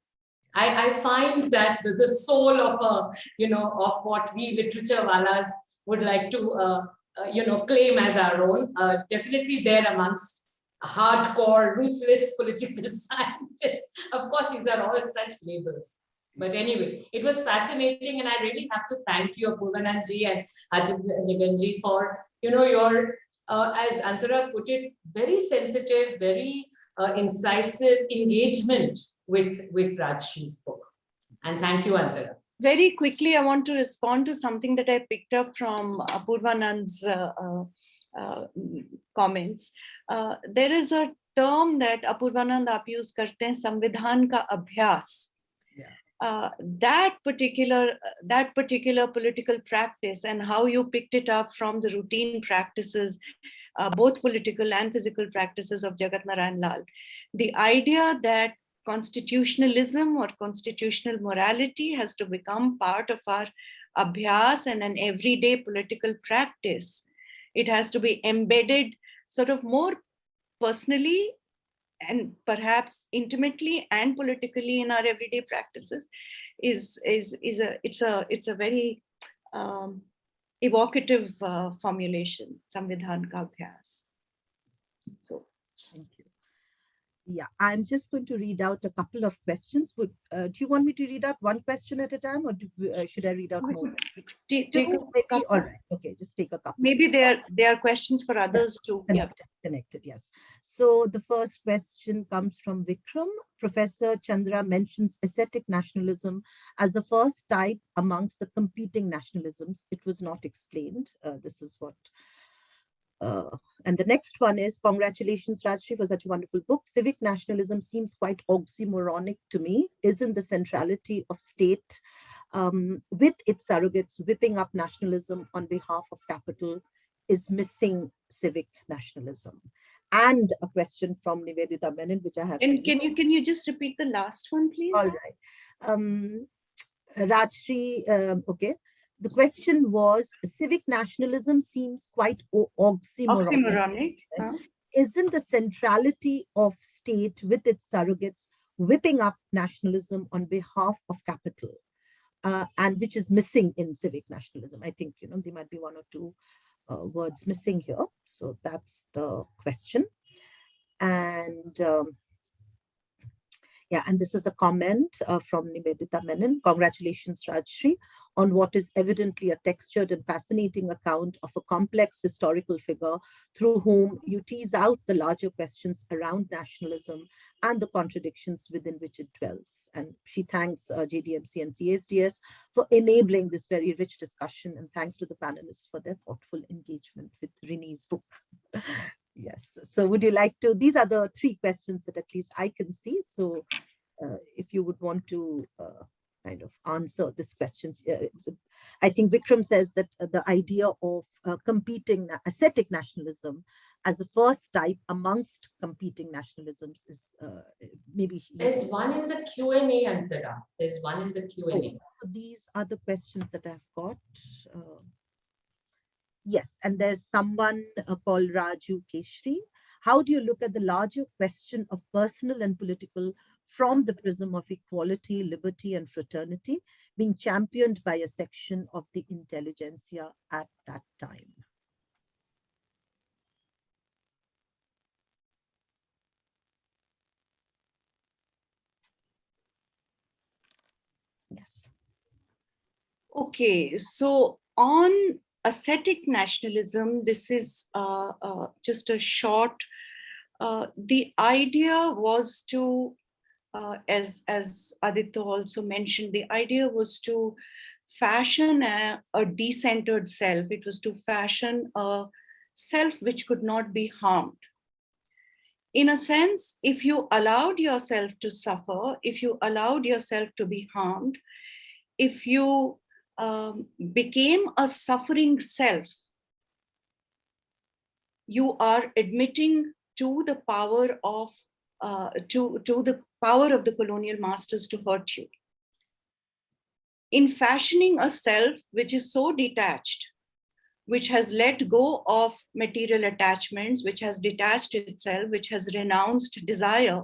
Speaker 5: I, I find that the, the soul of a, you know, of what we literature walas would like to, uh, uh, you know, claim as our own, uh, definitely there amongst hardcore, ruthless [LAUGHS] political [LAUGHS] scientists. Of course, these are all such labels. But anyway, it was fascinating and I really have to thank you, Apurvananji and Aditya for, you know, your, uh, as Antara put it, very sensitive, very uh, incisive engagement with, with Rajshri's book. And thank you, Antara.
Speaker 2: Very quickly, I want to respond to something that I picked up from Apurvanand's uh, uh, uh comments. Uh, there is a term that Apurvanand aap use karte hain, samvidhan ka abhyas. Uh, that particular that particular political practice and how you picked it up from the routine practices, uh, both political and physical practices of Jagat Narayan Lal. The idea that constitutionalism or constitutional morality has to become part of our abhyas and an everyday political practice. It has to be embedded sort of more personally and perhaps intimately and politically in our everyday practices is is is a it's a it's a very um, evocative uh, formulation samvidhan ka abhyas so
Speaker 3: Thank you. Yeah, I'm just going to read out a couple of questions. Would uh, do you want me to read out one question at a time, or do, uh, should I read out more?
Speaker 2: take, take a couple-
Speaker 3: All right. Okay, just take a couple.
Speaker 2: maybe there there are questions for others too yeah
Speaker 3: Connected, connected, yes. So the first question comes from Vikram. Professor Chandra mentions ascetic nationalism as the first type amongst the competing nationalisms. It was not explained. Uh, this is what. Uh, and the next one is congratulations, Rajshri, for such a wonderful book. Civic nationalism seems quite oxymoronic to me. Isn't the centrality of state um, with its surrogates whipping up nationalism on behalf of capital is missing civic nationalism? And a question from Nivedita Menon, which I have.
Speaker 2: and can you can you just repeat the last one please
Speaker 3: All right. Um, Rajshri, um, okay. The question was civic nationalism seems quite oxymoronic.
Speaker 2: oxymoronic huh?
Speaker 3: Isn't the centrality of state with its surrogates whipping up nationalism on behalf of capital? uh, and which is missing in civic nationalism. I think, you know, there might be one or two uh, words missing here. So that's the question. And um, yeah, and this is a comment uh, from Nivedita Menon. Congratulations, Rajshri, on what is evidently a textured and fascinating account of a complex historical figure through whom you tease out the larger questions around nationalism and the contradictions within which it dwells. And she thanks uh, JDMC and CSDS for enabling this very rich discussion and thanks to the panelists for their thoughtful engagement with Rini's book. [LAUGHS] Yes. So would you like to, these are the three questions that at least I can see. So uh, if you would want to uh, kind of answer this question, uh, I think Vikram says that uh, the idea of uh, competing ascetic nationalism as the first type amongst competing nationalisms is uh, maybe.
Speaker 5: There's one in the Q and A, Antara. There's one in the Q and A.
Speaker 3: So these are the questions that I've got. Yes, and there's someone uh, called Raju Keshri. How do you look at the larger question of personal and political from the prism of equality, liberty, and fraternity being championed by a section of the intelligentsia at that time? Yes.
Speaker 2: Okay, so on ascetic nationalism, this is uh, uh, just a short. Uh, the idea was to, uh, as as Aditya also mentioned, the idea was to fashion a, a decentered self. It was to fashion a self which could not be harmed. In a sense, if you allowed yourself to suffer, if you allowed yourself to be harmed, if you um, became a suffering self, you are admitting to the power of uh, to, to the power of the colonial masters to hurt you. In fashioning a self which is so detached, which has let go of material attachments, which has detached itself, which has renounced desire,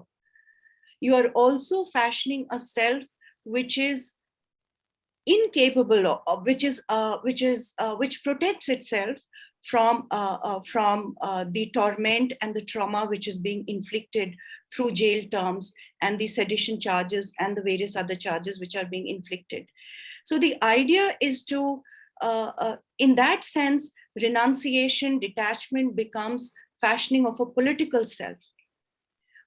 Speaker 2: you are also fashioning a self which is incapable of, which is uh, which is uh, which protects itself from uh, uh, from uh, the torment and the trauma which is being inflicted through jail terms and the sedition charges and the various other charges which are being inflicted. So the idea is to, uh, in that sense, renunciation, detachment becomes fashioning of a political self,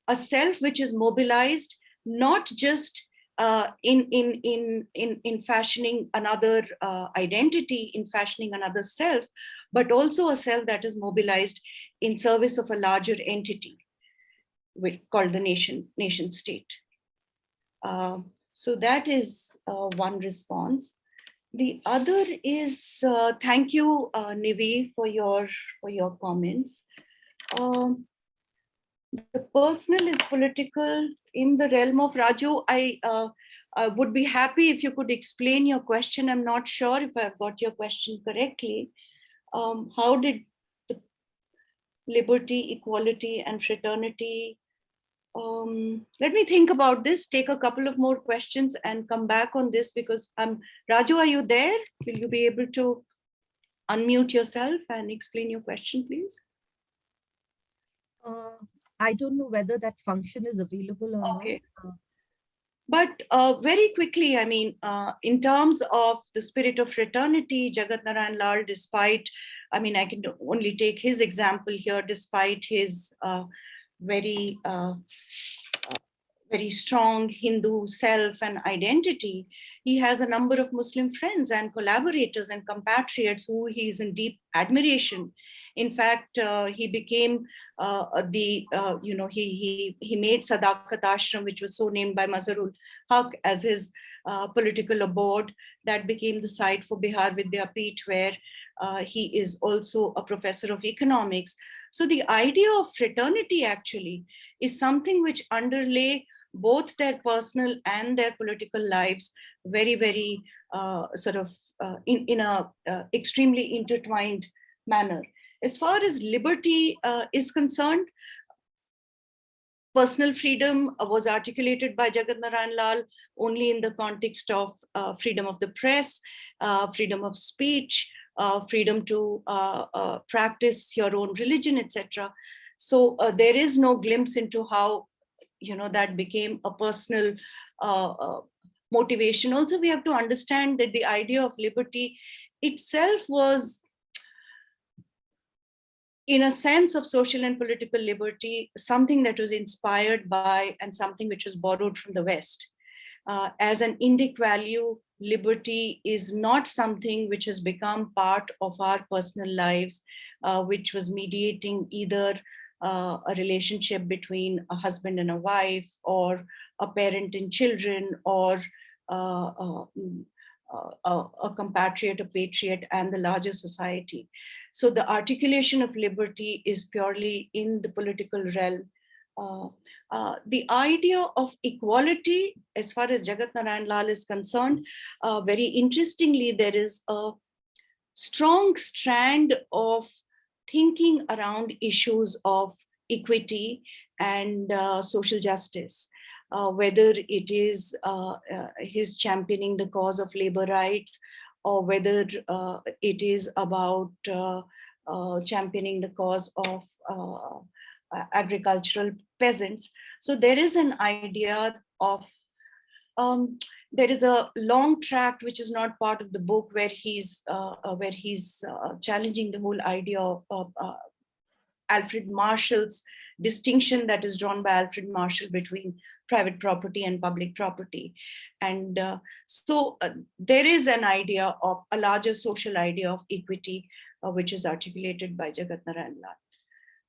Speaker 2: a self which is mobilized not just uh, in, in, in, in, in fashioning another uh, identity, in fashioning another self, but also a self that is mobilized in service of a larger entity called the nation, nation state. Uh, so that is uh, one response. The other is, uh, thank you, uh, Nivi, for your, for your comments. Um, the personal is political in the realm of Raju. I, uh, I would be happy if you could explain your question. I'm not sure if I've got your question correctly. Um, how did the liberty, equality, and fraternity? Um, let me think about this. Take a couple of more questions and come back on this because um, Raju, are you there? Will you be able to unmute yourself and explain your question, please?
Speaker 3: Uh, I don't know whether that function is available or not.
Speaker 2: Okay.
Speaker 3: Uh,
Speaker 2: But uh, very quickly, I mean, uh, in terms of the spirit of fraternity, Jagat Narayan Lal, despite, I mean, I can only take his example here, despite his uh, very, uh, uh, very strong Hindu self and identity, he has a number of Muslim friends and collaborators and compatriots who he is in deep admiration. In fact, uh, he became uh, uh, the, you know, he, he, he made Sadakat Ashram, which was so named by Mazharul Haq as his political abode that became the site for Bihar Vidyapeeth, where he is also a professor of economics. So the idea of fraternity actually is something which underlay both their personal and their political lives very, very uh, sort of uh, in, in a uh, extremely intertwined manner. As far as liberty uh, is concerned, personal freedom uh, was articulated by Jagat Narayan Lal only in the context of uh, freedom of the press, uh, freedom of speech, uh, freedom to uh, practice your own religion, etc. So there is no glimpse into how, you know, that became a personal motivation. Also, we have to understand that the idea of liberty itself was in a sense of social and political liberty, something that was inspired by and something which was borrowed from the West. Uh, as an Indic value, liberty is not something which has become part of our personal lives, uh, which was mediating either uh, a relationship between a husband and a wife or a parent and children or uh, mm, uh, a compatriot, a patriot and the larger society. So the articulation of liberty is purely in the political realm. Uh, uh, the idea of equality, as far as Jagat Narayan Lal is concerned, uh, very interestingly, there is a strong strand of thinking around issues of equity and uh, social justice. Uh, whether it is uh, his championing the cause of labor rights or whether uh, it is about uh, uh, championing the cause of uh, agricultural peasants. So there is an idea of, um, there is a long tract which is not part of the book where he's where he's challenging the whole idea of, of Alfred Marshall's distinction that is drawn by Alfred Marshall between private property and public property. And uh, so uh, there is an idea of a larger social idea of equity, uh, which is articulated by Jagat Narayan Lal.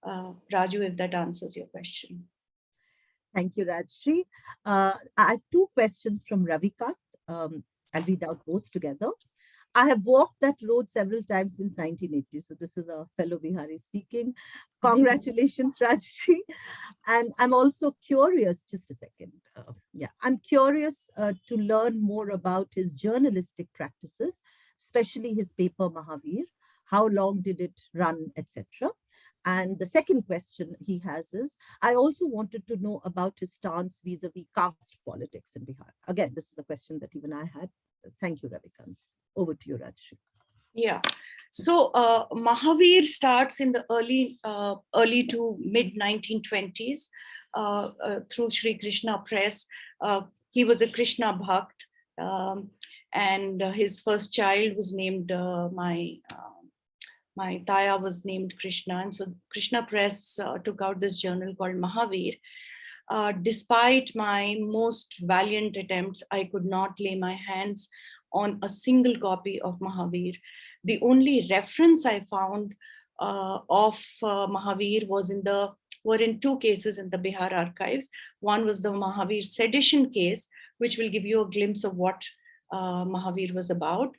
Speaker 2: Uh, Raju, if that answers your question.
Speaker 3: Thank you, Rajshri. Uh, I have two questions from Ravikant. Um, I'll read out both together. I have walked that road several times since 1980. So this is a fellow Bihari speaking. [LAUGHS] Congratulations, [LAUGHS] Rajshri. And I'm also curious, just a second. Uh, yeah, I'm curious uh, to learn more about his journalistic practices, especially his paper Mahavir. How long did it run, etc. And the second question he has is, I also wanted to know about his stance vis-a-vis caste politics in Bihar. Again, this is a question that even I had. Thank you, Ravikant. Over to you, Rajshri.
Speaker 2: Yeah. So uh, Mahavir starts in the early, uh, early to mid 1920s uh, uh, through Sri Krishna Press. Uh, he was a Krishna Bhakt, um, and uh, his first child was named my uh, my Taya was named Krishna, and so Krishna Press uh, took out this journal called Mahavir. Uh, despite my most valiant attempts, I could not lay my hands on a single copy of Mahavir. The only reference I found uh, of uh, Mahavir was in the were in two cases in the Bihar archives. One was the Mahavir sedition case, which will give you a glimpse of what uh, Mahavir was about.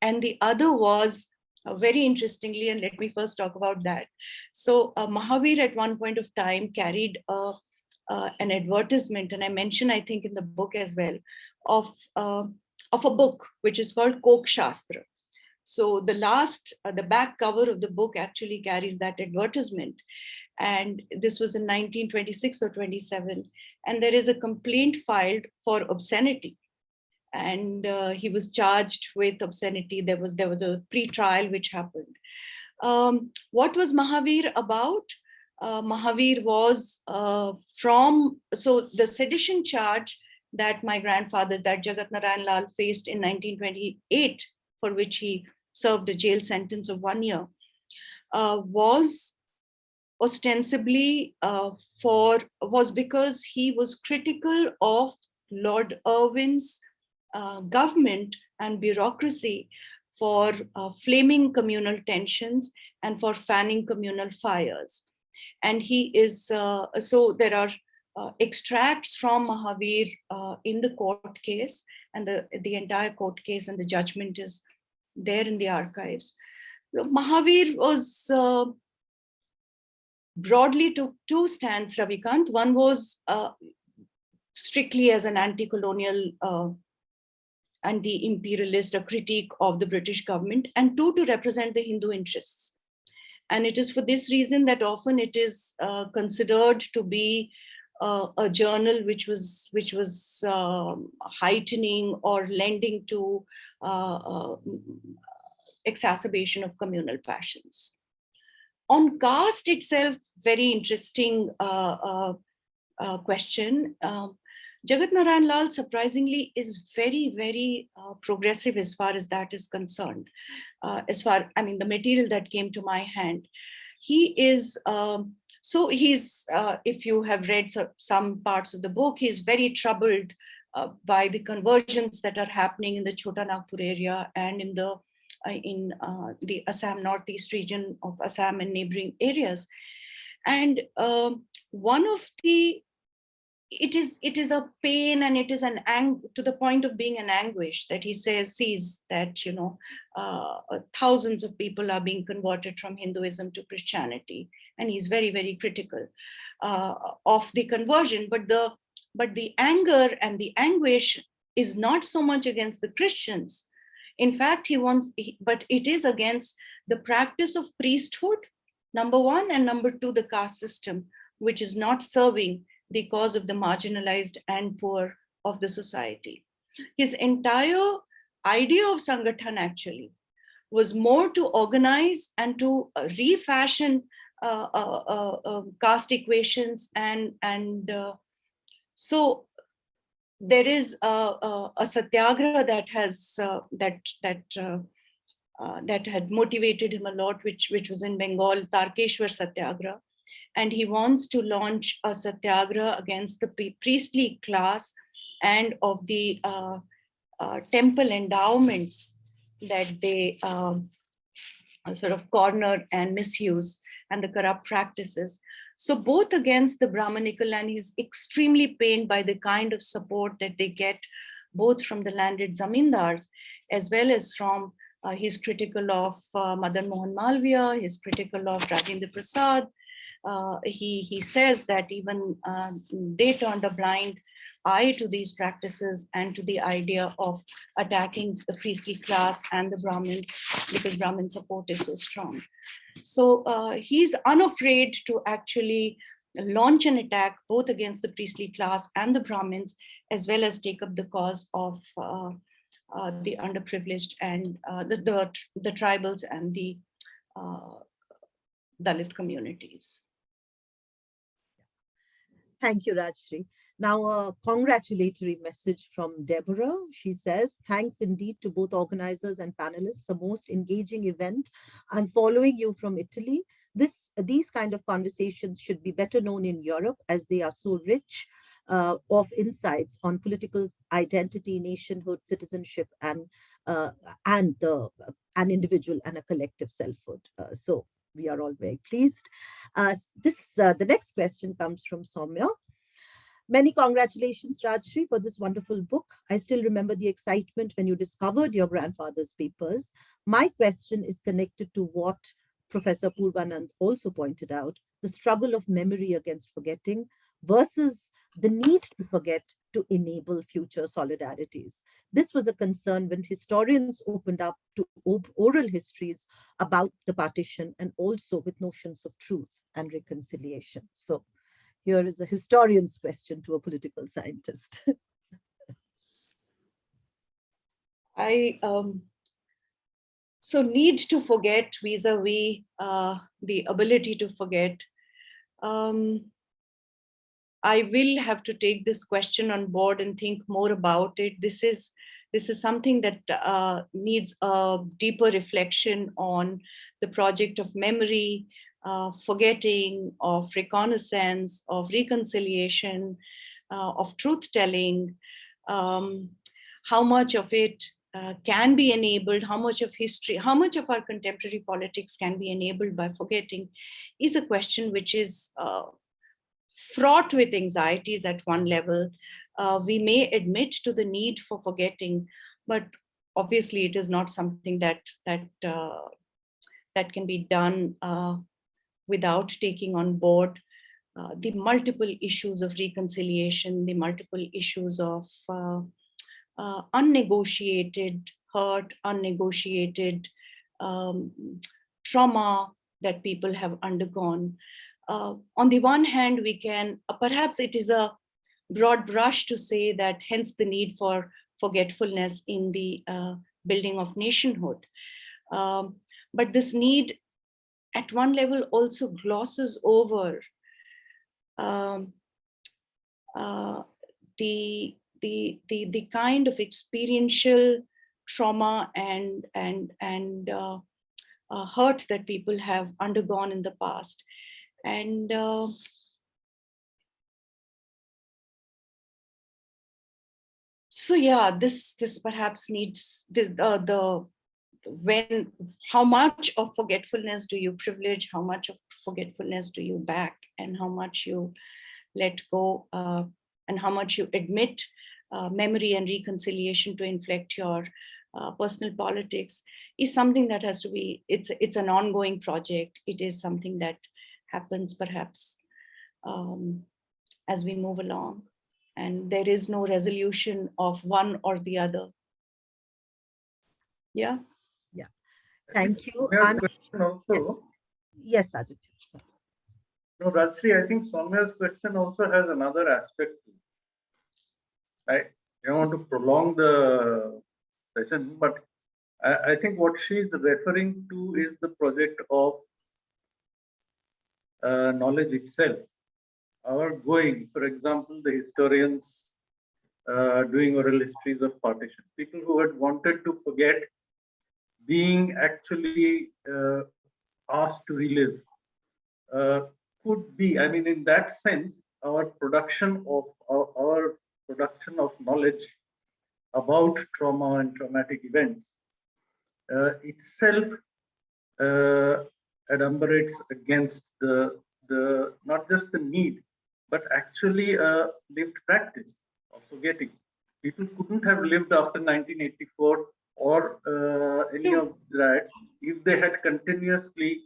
Speaker 2: And the other was uh, very interestingly, and let me first talk about that. So uh, Mahavir at one point of time carried a, uh, an advertisement, and I mentioned, I think in the book as well, of, uh, of a book, which is called Kok Shastra. So the last, uh, the back cover of the book actually carries that advertisement. And this was in 1926 or 27. And there is a complaint filed for obscenity and uh, he was charged with obscenity. There was there was a pre-trial which happened. Um, what was Mahavir about? Uh, Mahavir was uh, from so the sedition charge that my grandfather, that Jagat Narayan Lal faced in 1928, for which he served a jail sentence of one year, uh, was ostensibly uh, for was because he was critical of Lord Irwin's uh, government and bureaucracy for uh, flaming communal tensions and for fanning communal fires. And he is, uh, so there are uh, extracts from Mahavir uh, in the court case and the, the entire court case and the judgment is there in the archives. Mahavir was uh, broadly took two stands, Ravikant. One was strictly as an anti-colonial anti-imperialist, a critique of the British government, and two, to represent the Hindu interests. And it is for this reason that often it is uh, considered to be uh, a journal which was which was um, heightening or lending to uh, uh, exacerbation of communal passions. On caste itself, very interesting uh, uh, uh, question. Um, Jagat Narayan Lal surprisingly is very, very progressive as far as that is concerned. As far, I mean, the material that came to my hand, he is, um, so he's, uh, if you have read some parts of the book, he's very troubled uh, by the conversions that are happening in the Chota Nagpur area and in the uh, in uh, the Assam Northeast region of Assam and neighboring areas. And um, one of the it is it is a pain and it is an ang to the point of being an anguish that he says sees that you know uh, thousands of people are being converted from Hinduism to Christianity and he's very very critical uh, of the conversion but the but the anger and the anguish is not so much against the Christians in fact he wants but it is against the practice of priesthood number one and number two the caste system which is not serving the cause of the marginalized and poor of the society. His entire idea of Sangathan actually was more to organize and to uh, refashion uh, uh, uh, uh caste equations and and uh, so there is a, a, a satyagraha that has that that that had motivated him a lot, which which was in Bengal, Tarkeshwar Satyagraha, and he wants to launch a satyagraha against the priestly class and of the uh, uh, temple endowments that they um, sort of corner and misuse and the corrupt practices. So both against the Brahmanical and he's extremely pained by the kind of support that they get both from the landed zamindars as well as from uh, he's critical of uh, Madan Mohan Malviya, he's critical of Rajendra Prasad, uh, he, he says that even uh, they turned a blind eye to these practices and to the idea of attacking the priestly class and the Brahmins because Brahmin support is so strong. So uh, he's unafraid to actually launch an attack both against the priestly class and the Brahmins, as well as take up the cause of uh, uh, the underprivileged and uh, the, the, the, tribals and the Dalit communities.
Speaker 3: Thank you, Rajshri. Now, a congratulatory message from Deborah. She says, thanks indeed to both organizers and panelists, the most engaging event. I'm following you from Italy. This, these kind of conversations should be better known in Europe as they are so rich uh, of insights on political identity, nationhood, citizenship, and uh, and the an individual and a collective selfhood. Uh, so we are all very pleased. Uh, this uh, The next question comes from Soumya. Many congratulations, Rajshri, for this wonderful book. I still remember the excitement when you discovered your grandfather's papers. My question is connected to what Professor Apurvanand also pointed out, the struggle of memory against forgetting versus the need to forget to enable future solidarities. This was a concern when historians opened up to oral histories about the partition and also with notions of truth and reconciliation. So here is a historian's question to a political scientist. [LAUGHS]
Speaker 2: I um, so need to forget vis-a-vis -vis, uh, the ability to forget. Um, I will have to take this question on board and think more about it. This is this is something that uh, needs a deeper reflection on the project of memory, uh, forgetting, of reconnaissance, of reconciliation, uh, of truth-telling, um, how much of it uh, can be enabled, how much of history, how much of our contemporary politics can be enabled by forgetting is a question which is uh, fraught with anxieties at one level. Uh, we may admit to the need for forgetting, but obviously it is not something that that uh, that can be done uh, without taking on board uh, the multiple issues of reconciliation, the multiple issues of uh, uh, unnegotiated hurt, unnegotiated um, trauma that people have undergone. Uh, on the one hand, we can, uh, perhaps it is a broad brush to say that hence the need for forgetfulness in the uh, building of nationhood. Um, but this need at one level also glosses over um, uh, the, the, the, the kind of experiential trauma and, and, and uh, uh, hurt that people have undergone in the past. And uh, so yeah, this this perhaps needs the uh, the when how much of forgetfulness do you privilege, how much of forgetfulness do you back, and how much you let go, uh, and how much you admit uh, memory and reconciliation to inflect your uh, personal politics is something that has to be, it's, it's an ongoing project. It is something that happens perhaps um, as we move along. And there is no resolution of one or the other. Yeah. Yeah.
Speaker 3: Thank you.
Speaker 7: Soumya's
Speaker 3: Anna-
Speaker 7: question also,
Speaker 3: Yes, Aditya.
Speaker 7: no, Rajshri, I think Soumya's question also has another aspect. to it. I don't want to prolong the session, but I, I think what she's referring to is the project of uh, knowledge itself. Our going, for example, the historians uh, doing oral histories of partition, people who had wanted to forget being actually uh, asked to relive uh, could be, I mean, in that sense, our production of our, our production of knowledge about trauma and traumatic events uh, itself uh, adumbrates against the, the, not just the need, but actually a lived practice of forgetting. People couldn't have lived after 1984 or uh, any of riots if they had continuously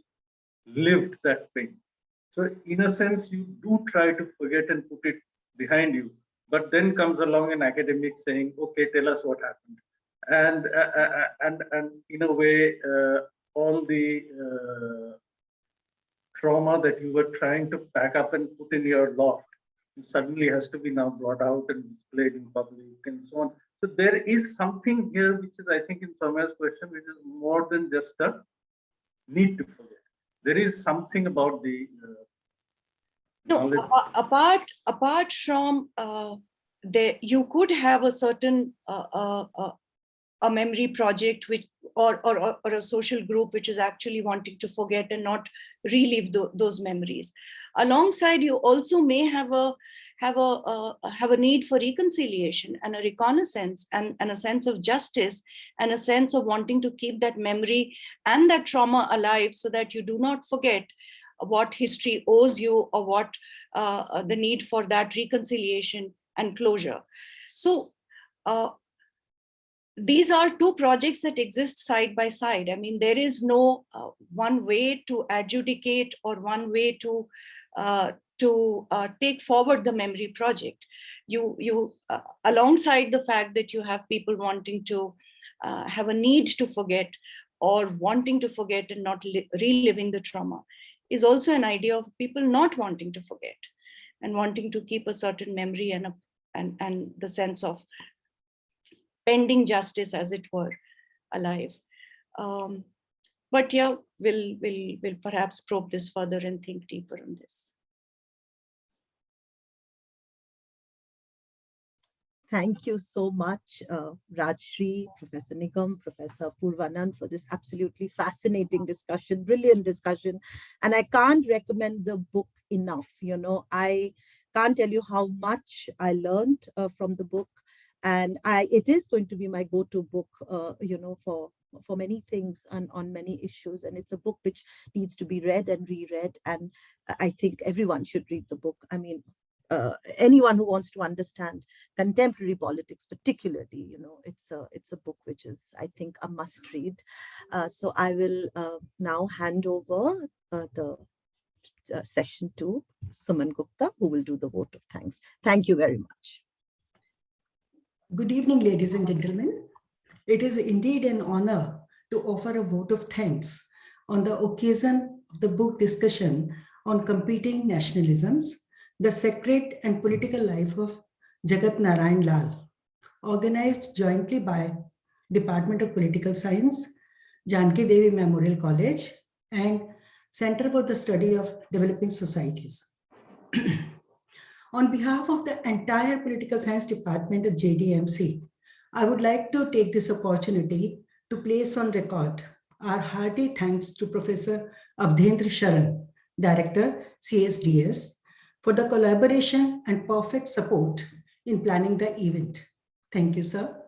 Speaker 7: lived that pain. So in a sense, you do try to forget and put it behind you, but then comes along an academic saying, okay, tell us what happened. And, uh, uh, and, and in a way, uh, all the uh, trauma that you were trying to pack up and put in your loft suddenly has to be now brought out and displayed in public and so on. So there is something here, which is, I think, in Soumya's question, which is more than just a need to forget. There is something about the uh,
Speaker 2: No, apart, apart from uh, there, you could have a certain uh, uh, uh, a memory project which or, or or a social group which is actually wanting to forget and not relive tho- those memories. Alongside, you also may have a have a, uh, have a need for reconciliation and a reconnaissance and, and a sense of justice and a sense of wanting to keep that memory and that trauma alive so that you do not forget what history owes you or what uh, uh, the need for that reconciliation and closure. So uh, these are two projects that exist side by side. I mean, there is no uh, one way to adjudicate or one way to uh, to uh, take forward the memory project. You, you uh, alongside the fact that you have people wanting to uh, have a need to forget or wanting to forget and not reliving the trauma is also an idea of people not wanting to forget and wanting to keep a certain memory and, a, and, and the sense of pending justice as it were alive. Um, but yeah, we'll, we'll, we'll perhaps probe this further and think deeper on this.
Speaker 3: Thank you so much, uh, Rajshri, Professor Nigam, Professor Apurvanand for this absolutely fascinating discussion, brilliant discussion. And I can't recommend the book enough. You know, I can't tell you how much I learned uh, from the book. And I, it is going to be my go-to book, uh, you know, for for many things and on many issues. And it's a book which needs to be read and reread. And I think everyone should read the book. I mean, uh, anyone who wants to understand contemporary politics particularly you know it's a it's a book which is i think a must read uh, so i will uh, now hand over uh, the uh, session to suman gupta who will do the vote of thanks thank you very much
Speaker 8: Good evening, ladies and gentlemen. It is indeed an honor to offer a vote of thanks on the occasion of the book discussion on competing nationalisms, the sacred and political life of Jagat Narayan Lal, organized jointly by Department of Political Science, Janki Devi Memorial College, and Center for the Study of Developing Societies. [CLEARS THROAT] On behalf of the entire Political Science Department of JDMC, I would like to take this opportunity to place on record our hearty thanks to Professor Awadhendra Sharan, Director, CSDS, for the collaboration and perfect support in planning the event. Thank you, sir.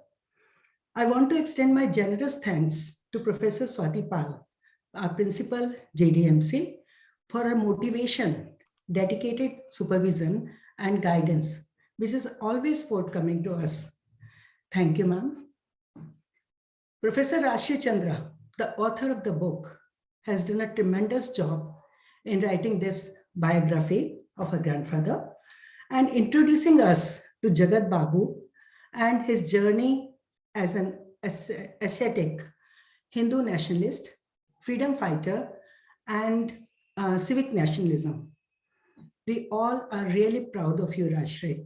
Speaker 8: I want to extend my generous thanks to Professor Swati Pal, our principal JDMC, for her motivation, dedicated supervision, and guidance, which is always forthcoming to us. Thank you, ma'am. Professor Rajshri Chandra, the author of the book, has done a tremendous job in writing this biography of her grandfather and introducing us to Jagat Babu and his journey as an ascetic Hindu nationalist, freedom fighter, and uh, civic nationalism. We all are really proud of you, Rajshri.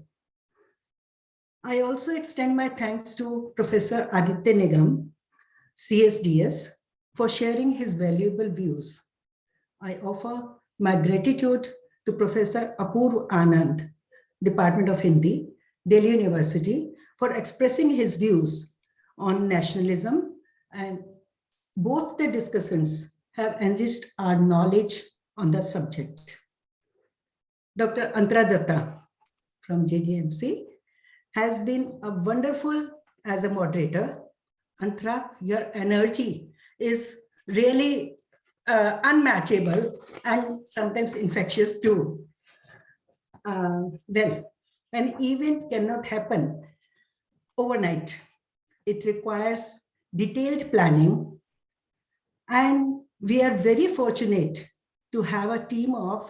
Speaker 8: I also extend my thanks to Professor Aditya Nigam, CSDS, for sharing his valuable views. I offer my gratitude to Professor Apurvanand, Department of Hindi, Delhi University, for expressing his views on nationalism and both the discussions have enriched our knowledge on the subject. Dr. Antara Datta from JDMC has been a wonderful as a moderator. Antara, your energy is really uh, unmatchable and sometimes infectious too. Uh, well, an event cannot happen overnight. It requires detailed planning and we are very fortunate to have a team of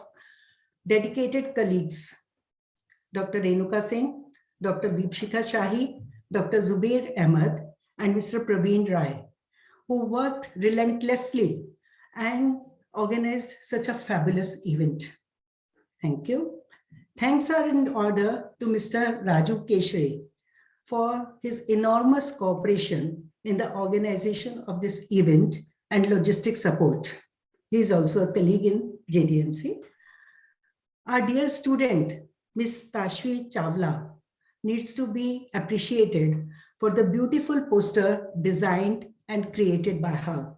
Speaker 8: dedicated colleagues, Dr. Renuka Singh, Dr. Deepshika Shahi, Dr. Zubair Ahmed, and Mr. Praveen Rai, who worked relentlessly and organized such a fabulous event. Thank you. Thanks are in order to Mr. Raju Keshri for his enormous cooperation in the organization of this event and logistic support. He is also a colleague in JDMC. Our dear student, Ms. Tashvi Chavla, needs to be appreciated for the beautiful poster designed and created by her.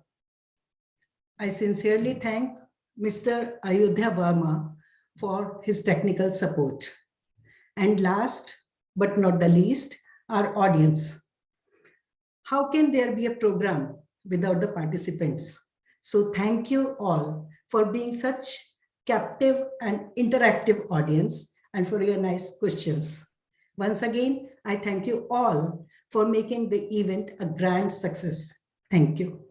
Speaker 8: I sincerely thank Mr. Ayodhya Verma for his technical support. And last but not the least, our audience. How can there be a program without the participants? So thank you all for being such captive and interactive audience and for your nice questions. Once again, I thank you all for making the event a grand success. Thank you.